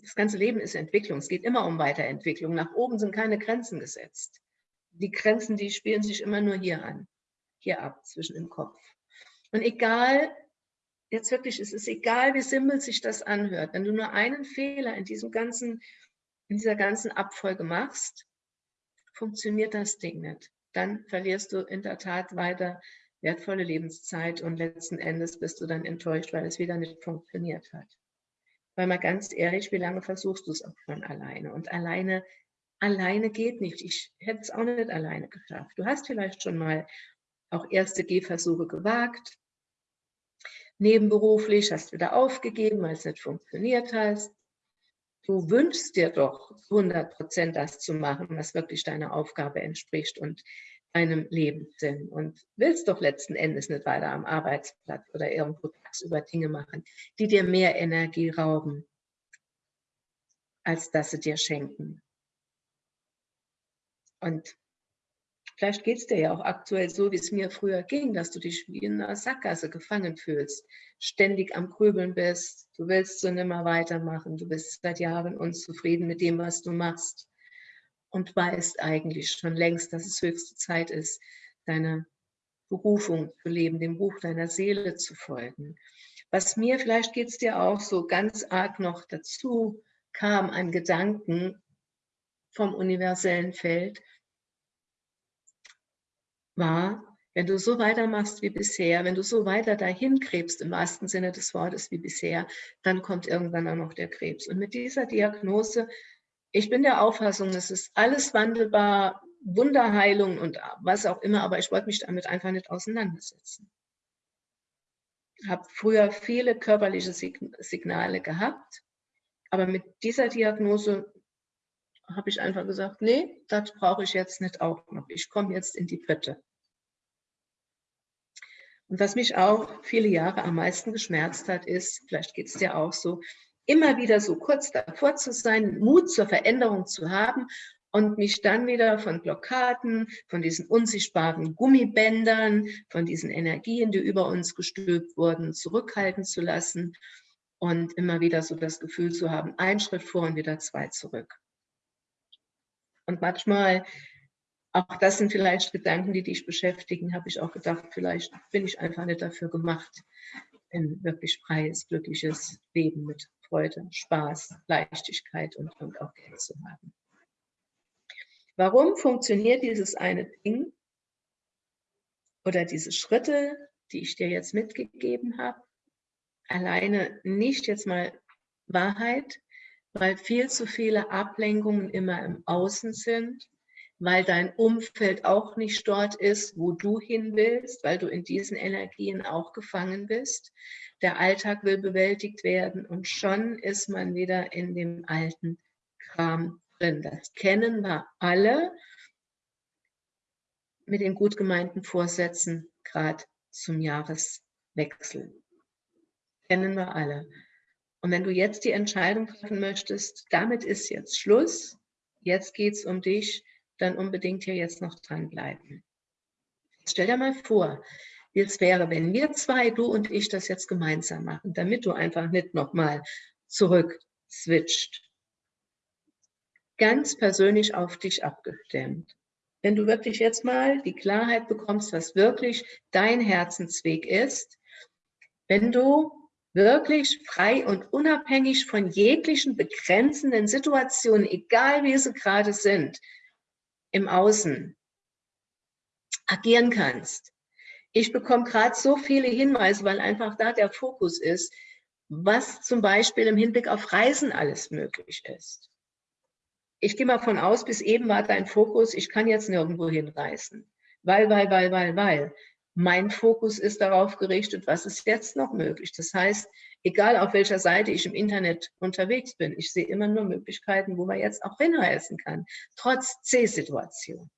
Das ganze Leben ist Entwicklung. Es geht immer um Weiterentwicklung. Nach oben sind keine Grenzen gesetzt. Die Grenzen, die spielen sich immer nur hier an, hier ab, zwischen dem Kopf. Und egal, jetzt wirklich, es ist egal, wie simpel sich das anhört, wenn du nur einen Fehler in diesem ganzen, in dieser ganzen Abfolge machst, funktioniert das Ding nicht. Dann verlierst du in der Tat weiter wertvolle Lebenszeit und letzten Endes bist du dann enttäuscht, weil es wieder nicht funktioniert hat. Weil mal ganz ehrlich, wie lange versuchst du es auch schon alleine? Und alleine, alleine geht nicht. Ich hätte es auch nicht alleine geschafft. Du hast vielleicht schon mal auch erste Gehversuche gewagt, nebenberuflich, hast wieder aufgegeben, weil es nicht funktioniert hat. Du wünschst dir doch 100 Prozent das zu machen, was wirklich deiner Aufgabe entspricht und deinem Lebenssinn und willst doch letzten Endes nicht weiter am Arbeitsplatz oder irgendwo tagsüber Dinge machen, die dir mehr Energie rauben, als dass sie dir schenken. Und vielleicht geht es dir ja auch aktuell so, wie es mir früher ging, dass du dich wie in einer Sackgasse gefangen fühlst, ständig am Grübeln bist, du willst so nimmer weitermachen, du bist seit Jahren unzufrieden mit dem, was du machst und weißt eigentlich schon längst, dass es höchste Zeit ist, deine Berufung zu leben, dem Buch deiner Seele zu folgen. Was mir, vielleicht geht es dir auch so ganz arg noch dazu, kam an Gedanken vom universellen Feld, war, wenn du so weitermachst wie bisher, wenn du so weiter dahin krebst, im wahrsten Sinne des Wortes wie bisher, dann kommt irgendwann auch noch der Krebs. Und mit dieser Diagnose ich bin der Auffassung, es ist alles wandelbar, Wunderheilung und was auch immer, aber ich wollte mich damit einfach nicht auseinandersetzen. Habe früher viele körperliche Signale gehabt, aber mit dieser Diagnose habe ich einfach gesagt, nee, das brauche ich jetzt nicht auch noch. Ich komme jetzt in die Pötte. Und was mich auch viele Jahre am meisten geschmerzt hat, ist, vielleicht geht es dir auch so, immer wieder so kurz davor zu sein, Mut zur Veränderung zu haben und mich dann wieder von Blockaden, von diesen unsichtbaren Gummibändern, von diesen Energien, die über uns gestülpt wurden, zurückhalten zu lassen und immer wieder so das Gefühl zu haben, ein Schritt vor und wieder zwei zurück. Und manchmal, auch das sind vielleicht Gedanken, die dich beschäftigen, habe ich auch gedacht, vielleicht bin ich einfach nicht dafür gemacht, ein wirklich freies, glückliches Leben mit Freude, Spaß, Leichtigkeit und, und auch Geld zu haben. Warum funktioniert dieses eine Ding oder diese Schritte, die ich dir jetzt mitgegeben habe, alleine nicht jetzt mal Wahrheit, weil viel zu viele Ablenkungen immer im Außen sind, weil dein Umfeld auch nicht dort ist, wo du hin willst, weil du in diesen Energien auch gefangen bist, der Alltag will bewältigt werden und schon ist man wieder in dem alten Kram drin. Das kennen wir alle mit den gut gemeinten Vorsätzen, gerade zum Jahreswechsel. Kennen wir alle. Und wenn du jetzt die Entscheidung treffen möchtest, damit ist jetzt Schluss, jetzt geht es um dich, dann unbedingt hier jetzt noch dranbleiben. Stell dir mal vor, wie es wäre, wenn wir zwei, du und ich, das jetzt gemeinsam machen, damit du einfach nicht nochmal zurück switcht. Ganz persönlich auf dich abgestimmt. wenn du wirklich jetzt mal die Klarheit bekommst, was wirklich dein Herzensweg ist, wenn du wirklich frei und unabhängig von jeglichen begrenzenden Situationen, egal wie sie gerade sind, im Außen agieren kannst. Ich bekomme gerade so viele Hinweise, weil einfach da der Fokus ist, was zum Beispiel im Hinblick auf Reisen alles möglich ist. Ich gehe mal von aus, bis eben war dein Fokus, ich kann jetzt nirgendwo hinreisen. Weil, weil, weil, weil, weil. Mein Fokus ist darauf gerichtet, was ist jetzt noch möglich. Das heißt, egal auf welcher Seite ich im Internet unterwegs bin, ich sehe immer nur Möglichkeiten, wo man jetzt auch hinreisen kann, trotz C-Situation.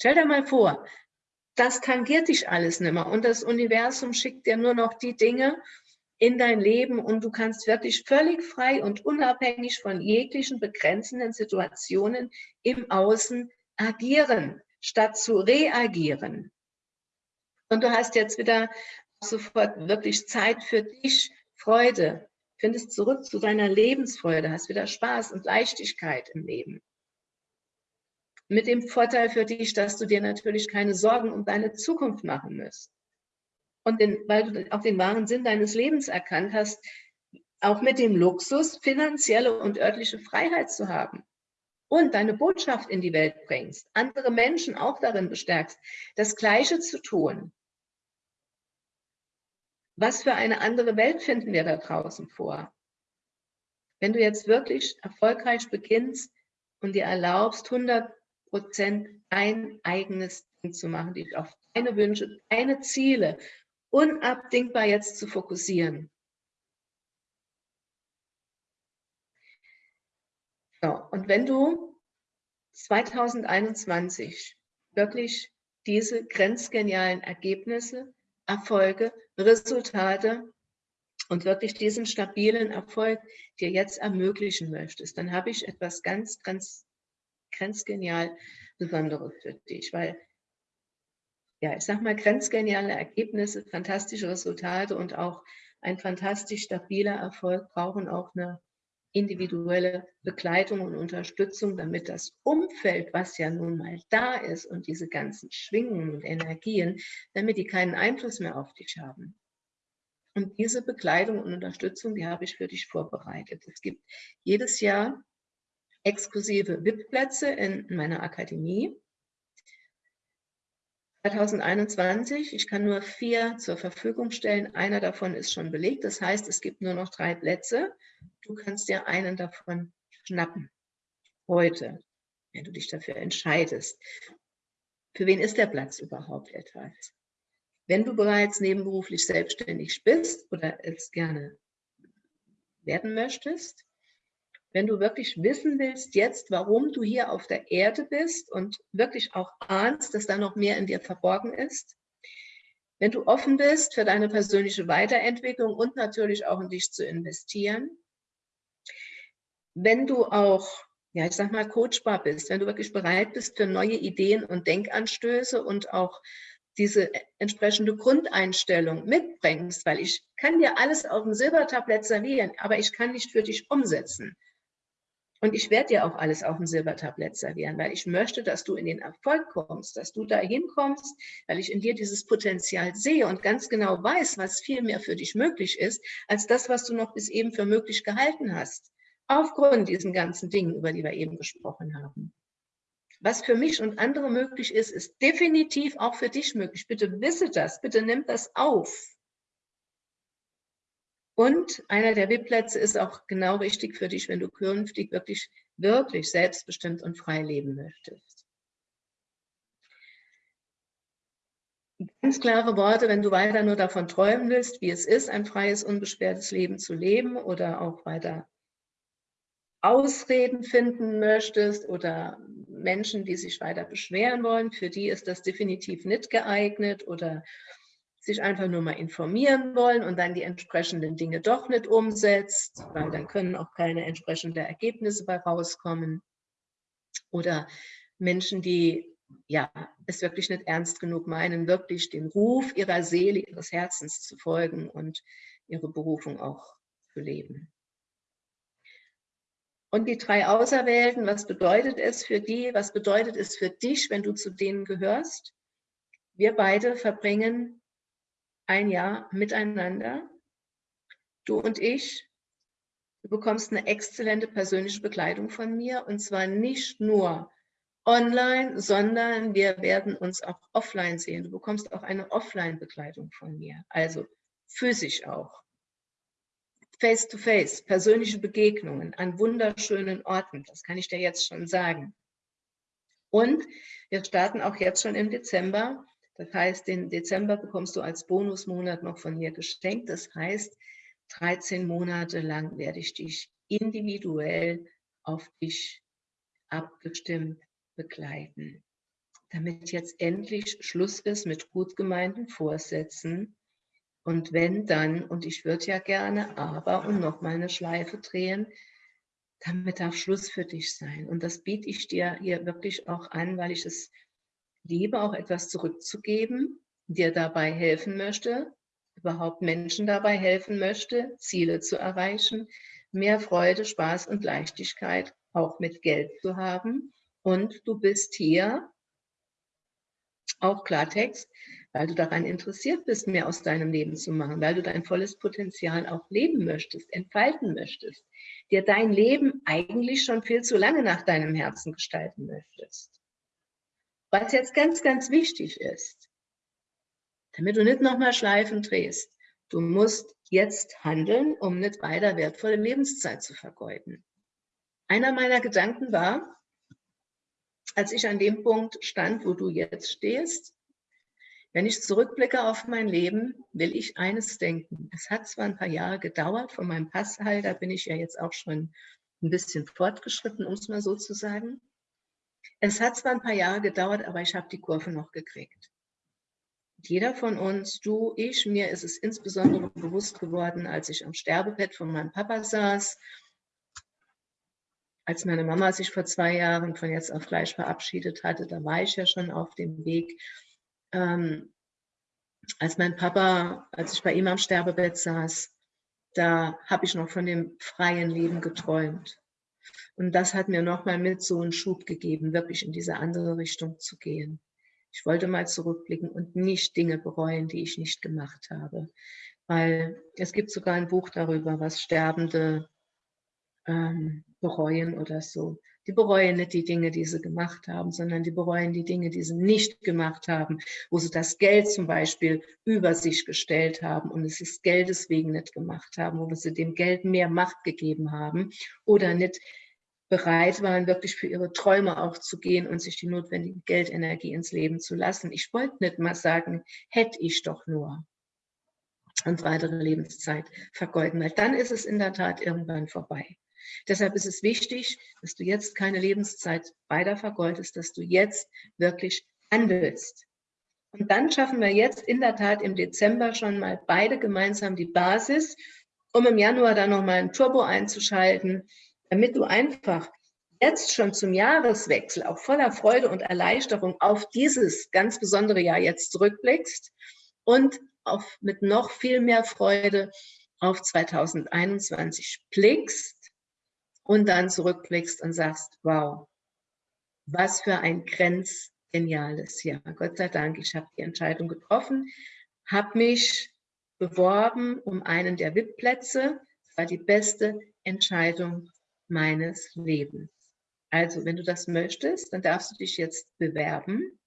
Stell dir mal vor, das tangiert dich alles nicht mehr und das Universum schickt dir nur noch die Dinge in dein Leben und du kannst wirklich völlig frei und unabhängig von jeglichen begrenzenden Situationen im Außen agieren, statt zu reagieren. Und du hast jetzt wieder sofort wirklich Zeit für dich, Freude, findest zurück zu deiner Lebensfreude, hast wieder Spaß und Leichtigkeit im Leben. Mit dem Vorteil für dich, dass du dir natürlich keine Sorgen um deine Zukunft machen musst. Und den, weil du auch den wahren Sinn deines Lebens erkannt hast, auch mit dem Luxus, finanzielle und örtliche Freiheit zu haben und deine Botschaft in die Welt bringst, andere Menschen auch darin bestärkst, das Gleiche zu tun, was für eine andere Welt finden wir da draußen vor? Wenn du jetzt wirklich erfolgreich beginnst und dir erlaubst, 100 Prozent dein eigenes Ding zu machen, dich auf deine Wünsche, deine Ziele unabdingbar jetzt zu fokussieren. So, und wenn du 2021 wirklich diese grenzgenialen Ergebnisse Erfolge, Resultate und wirklich diesen stabilen Erfolg dir jetzt ermöglichen möchtest, dann habe ich etwas ganz, ganz, grenzgenial Besonderes für dich, weil ja, ich sag mal, grenzgeniale Ergebnisse, fantastische Resultate und auch ein fantastisch stabiler Erfolg brauchen auch eine individuelle Begleitung und Unterstützung, damit das Umfeld, was ja nun mal da ist und diese ganzen Schwingungen und Energien, damit die keinen Einfluss mehr auf dich haben. Und diese Begleitung und Unterstützung, die habe ich für dich vorbereitet. Es gibt jedes Jahr exklusive VIP-Plätze in meiner Akademie. 2021, ich kann nur vier zur Verfügung stellen. Einer davon ist schon belegt. Das heißt, es gibt nur noch drei Plätze. Du kannst dir einen davon schnappen. Heute, wenn du dich dafür entscheidest. Für wen ist der Platz überhaupt etwas? Wenn du bereits nebenberuflich selbstständig bist oder es gerne werden möchtest, wenn du wirklich wissen willst jetzt, warum du hier auf der Erde bist und wirklich auch ahnst, dass da noch mehr in dir verborgen ist, wenn du offen bist für deine persönliche Weiterentwicklung und natürlich auch in dich zu investieren, wenn du auch, ja, ich sag mal, coachbar bist, wenn du wirklich bereit bist für neue Ideen und Denkanstöße und auch diese entsprechende Grundeinstellung mitbringst, weil ich kann dir alles auf dem Silbertablett servieren, aber ich kann nicht für dich umsetzen. Und ich werde dir auch alles auf dem Silbertablett servieren, weil ich möchte, dass du in den Erfolg kommst, dass du dahin kommst, weil ich in dir dieses Potenzial sehe und ganz genau weiß, was viel mehr für dich möglich ist, als das, was du noch bis eben für möglich gehalten hast. Aufgrund diesen ganzen Dingen, über die wir eben gesprochen haben. Was für mich und andere möglich ist, ist definitiv auch für dich möglich. Bitte wisse das, bitte nimm das auf. Und einer der VIP-Plätze ist auch genau richtig für dich, wenn du künftig wirklich, wirklich selbstbestimmt und frei leben möchtest. Ganz klare Worte, wenn du weiter nur davon träumen willst, wie es ist, ein freies, unbeschwertes Leben zu leben oder auch weiter Ausreden finden möchtest oder Menschen, die sich weiter beschweren wollen, für die ist das definitiv nicht geeignet oder sich einfach nur mal informieren wollen und dann die entsprechenden Dinge doch nicht umsetzt, weil dann können auch keine entsprechenden Ergebnisse bei rauskommen. Oder Menschen, die ja, es wirklich nicht ernst genug meinen, wirklich dem Ruf ihrer Seele, ihres Herzens zu folgen und ihre Berufung auch zu leben. Und die drei Auserwählten, was bedeutet es für die, was bedeutet es für dich, wenn du zu denen gehörst? Wir beide verbringen ein Jahr miteinander, du und ich. Du bekommst eine exzellente persönliche Begleitung von mir und zwar nicht nur online, sondern wir werden uns auch offline sehen. Du bekommst auch eine Offline-Begleitung von mir, also physisch auch. Face-to-face, -face, persönliche Begegnungen an wunderschönen Orten, das kann ich dir jetzt schon sagen. Und wir starten auch jetzt schon im Dezember. Das heißt, den Dezember bekommst du als Bonusmonat noch von mir geschenkt. Das heißt, 13 Monate lang werde ich dich individuell auf dich abgestimmt begleiten, damit jetzt endlich Schluss ist mit gut gemeinten Vorsätzen, und wenn dann, und ich würde ja gerne, aber und nochmal eine Schleife drehen, damit darf Schluss für dich sein. Und das biete ich dir hier wirklich auch an, weil ich es liebe, auch etwas zurückzugeben, dir dabei helfen möchte, überhaupt Menschen dabei helfen möchte, Ziele zu erreichen, mehr Freude, Spaß und Leichtigkeit auch mit Geld zu haben. Und du bist hier, auch Klartext, weil du daran interessiert bist, mehr aus deinem Leben zu machen, weil du dein volles Potenzial auch leben möchtest, entfalten möchtest, dir dein Leben eigentlich schon viel zu lange nach deinem Herzen gestalten möchtest. Was jetzt ganz, ganz wichtig ist, damit du nicht nochmal Schleifen drehst, du musst jetzt handeln, um nicht weiter wertvolle Lebenszeit zu vergeuden. Einer meiner Gedanken war, als ich an dem Punkt stand, wo du jetzt stehst, wenn ich zurückblicke auf mein Leben, will ich eines denken. Es hat zwar ein paar Jahre gedauert, von meinem Passheil, da bin ich ja jetzt auch schon ein bisschen fortgeschritten, um es mal so zu sagen. Es hat zwar ein paar Jahre gedauert, aber ich habe die Kurve noch gekriegt. Jeder von uns, du, ich, mir ist es insbesondere bewusst geworden, als ich am Sterbebett von meinem Papa saß, als meine Mama sich vor zwei Jahren von jetzt auf gleich verabschiedet hatte, da war ich ja schon auf dem Weg ähm, als mein Papa, als ich bei ihm am Sterbebett saß, da habe ich noch von dem freien Leben geträumt. Und das hat mir nochmal mit so einen Schub gegeben, wirklich in diese andere Richtung zu gehen. Ich wollte mal zurückblicken und nicht Dinge bereuen, die ich nicht gemacht habe. Weil es gibt sogar ein Buch darüber, was Sterbende ähm, bereuen oder so. Die bereuen nicht die Dinge, die sie gemacht haben, sondern die bereuen die Dinge, die sie nicht gemacht haben, wo sie das Geld zum Beispiel über sich gestellt haben und es ist Geldes wegen nicht gemacht haben, wo sie dem Geld mehr Macht gegeben haben oder nicht bereit waren, wirklich für ihre Träume auch zu gehen und sich die notwendige Geldenergie ins Leben zu lassen. Ich wollte nicht mal sagen, hätte ich doch nur und weitere Lebenszeit vergeuden, weil dann ist es in der Tat irgendwann vorbei. Deshalb ist es wichtig, dass du jetzt keine Lebenszeit weiter vergeudest, dass du jetzt wirklich handelst. Und dann schaffen wir jetzt in der Tat im Dezember schon mal beide gemeinsam die Basis, um im Januar dann nochmal ein Turbo einzuschalten, damit du einfach jetzt schon zum Jahreswechsel auch voller Freude und Erleichterung auf dieses ganz besondere Jahr jetzt zurückblickst und auf, mit noch viel mehr Freude auf 2021 blickst und dann zurückblickst und sagst, wow, was für ein grenzgeniales Jahr. Gott sei Dank, ich habe die Entscheidung getroffen, habe mich beworben um einen der VIP-Plätze. Das war die beste Entscheidung meines Lebens. Also, wenn du das möchtest, dann darfst du dich jetzt bewerben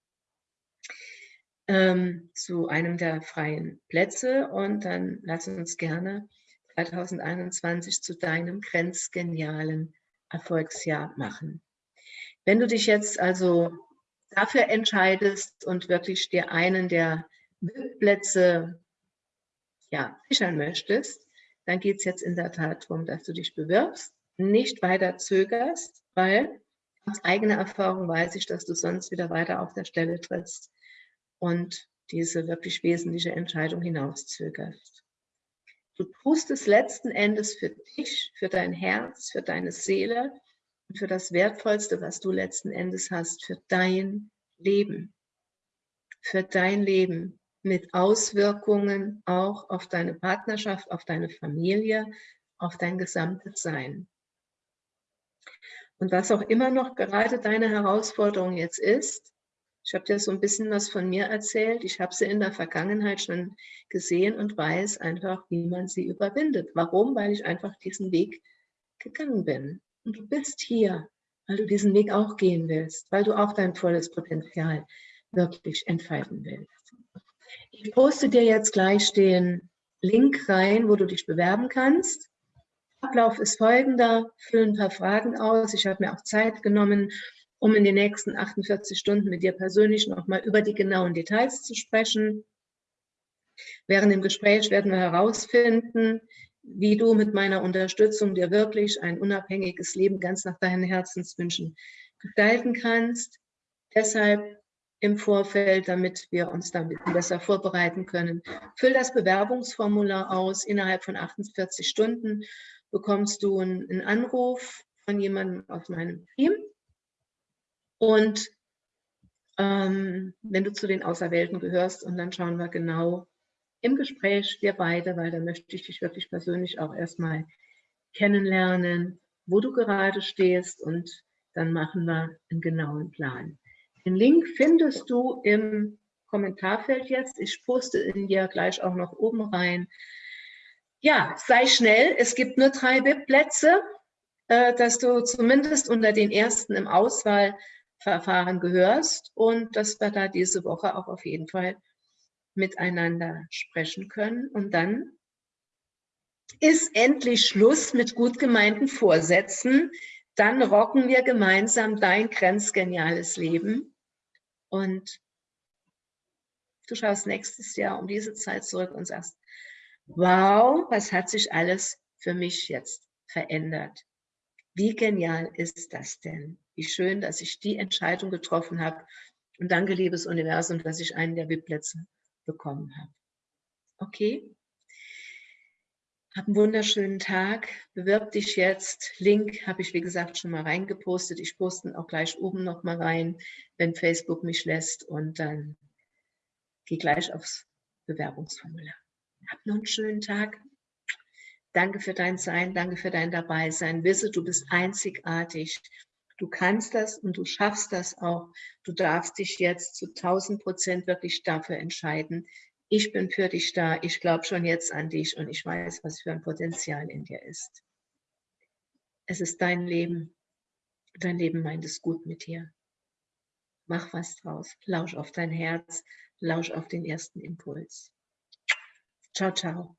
ähm, zu einem der freien Plätze und dann lass uns gerne 2021 zu deinem grenzgenialen Erfolgsjahr machen. Wenn du dich jetzt also dafür entscheidest und wirklich dir einen der Plätze ja, sichern möchtest, dann geht es jetzt in der Tat darum, dass du dich bewirbst, nicht weiter zögerst, weil aus eigener Erfahrung weiß ich, dass du sonst wieder weiter auf der Stelle trittst und diese wirklich wesentliche Entscheidung hinauszögerst. Du tust es letzten Endes für dich, für dein Herz, für deine Seele und für das Wertvollste, was du letzten Endes hast, für dein Leben. Für dein Leben mit Auswirkungen auch auf deine Partnerschaft, auf deine Familie, auf dein gesamtes Sein. Und was auch immer noch gerade deine Herausforderung jetzt ist, ich habe dir so ein bisschen was von mir erzählt. Ich habe sie in der Vergangenheit schon gesehen und weiß einfach, wie man sie überwindet. Warum? Weil ich einfach diesen Weg gegangen bin. Und du bist hier, weil du diesen Weg auch gehen willst, weil du auch dein volles Potenzial wirklich entfalten willst. Ich poste dir jetzt gleich den Link rein, wo du dich bewerben kannst. Ablauf ist folgender, fülle ein paar Fragen aus. Ich habe mir auch Zeit genommen, um in den nächsten 48 Stunden mit dir persönlich nochmal über die genauen Details zu sprechen. Während dem Gespräch werden wir herausfinden, wie du mit meiner Unterstützung dir wirklich ein unabhängiges Leben ganz nach deinen Herzenswünschen gestalten kannst. Deshalb im Vorfeld, damit wir uns da besser vorbereiten können. Füll das Bewerbungsformular aus. Innerhalb von 48 Stunden bekommst du einen Anruf von jemandem aus meinem Team und ähm, wenn du zu den Auserwählten gehörst, und dann schauen wir genau im Gespräch, wir beide, weil da möchte ich dich wirklich persönlich auch erstmal kennenlernen, wo du gerade stehst und dann machen wir einen genauen Plan. Den Link findest du im Kommentarfeld jetzt. Ich poste ihn dir gleich auch noch oben rein. Ja, sei schnell. Es gibt nur drei VIP-Plätze, äh, dass du zumindest unter den ersten im Auswahl Verfahren gehörst und dass wir da diese Woche auch auf jeden Fall miteinander sprechen können. Und dann ist endlich Schluss mit gut gemeinten Vorsätzen. Dann rocken wir gemeinsam dein grenzgeniales Leben. Und du schaust nächstes Jahr um diese Zeit zurück und sagst, wow, was hat sich alles für mich jetzt verändert? Wie genial ist das denn? Wie schön, dass ich die Entscheidung getroffen habe. Und danke, liebes Universum, dass ich einen der VIP-Plätze bekommen habe. Okay? Hab einen wunderschönen Tag. Bewirb dich jetzt. Link habe ich, wie gesagt, schon mal reingepostet. Ich poste auch gleich oben noch mal rein, wenn Facebook mich lässt. Und dann geh gleich aufs Bewerbungsformular. Hab noch einen schönen Tag. Danke für dein Sein, danke für dein Dabeisein. Wisse, du bist einzigartig. Du kannst das und du schaffst das auch. Du darfst dich jetzt zu 1000 Prozent wirklich dafür entscheiden. Ich bin für dich da. Ich glaube schon jetzt an dich und ich weiß, was für ein Potenzial in dir ist. Es ist dein Leben. Dein Leben meint es gut mit dir. Mach was draus. Lausch auf dein Herz. Lausch auf den ersten Impuls. Ciao, ciao.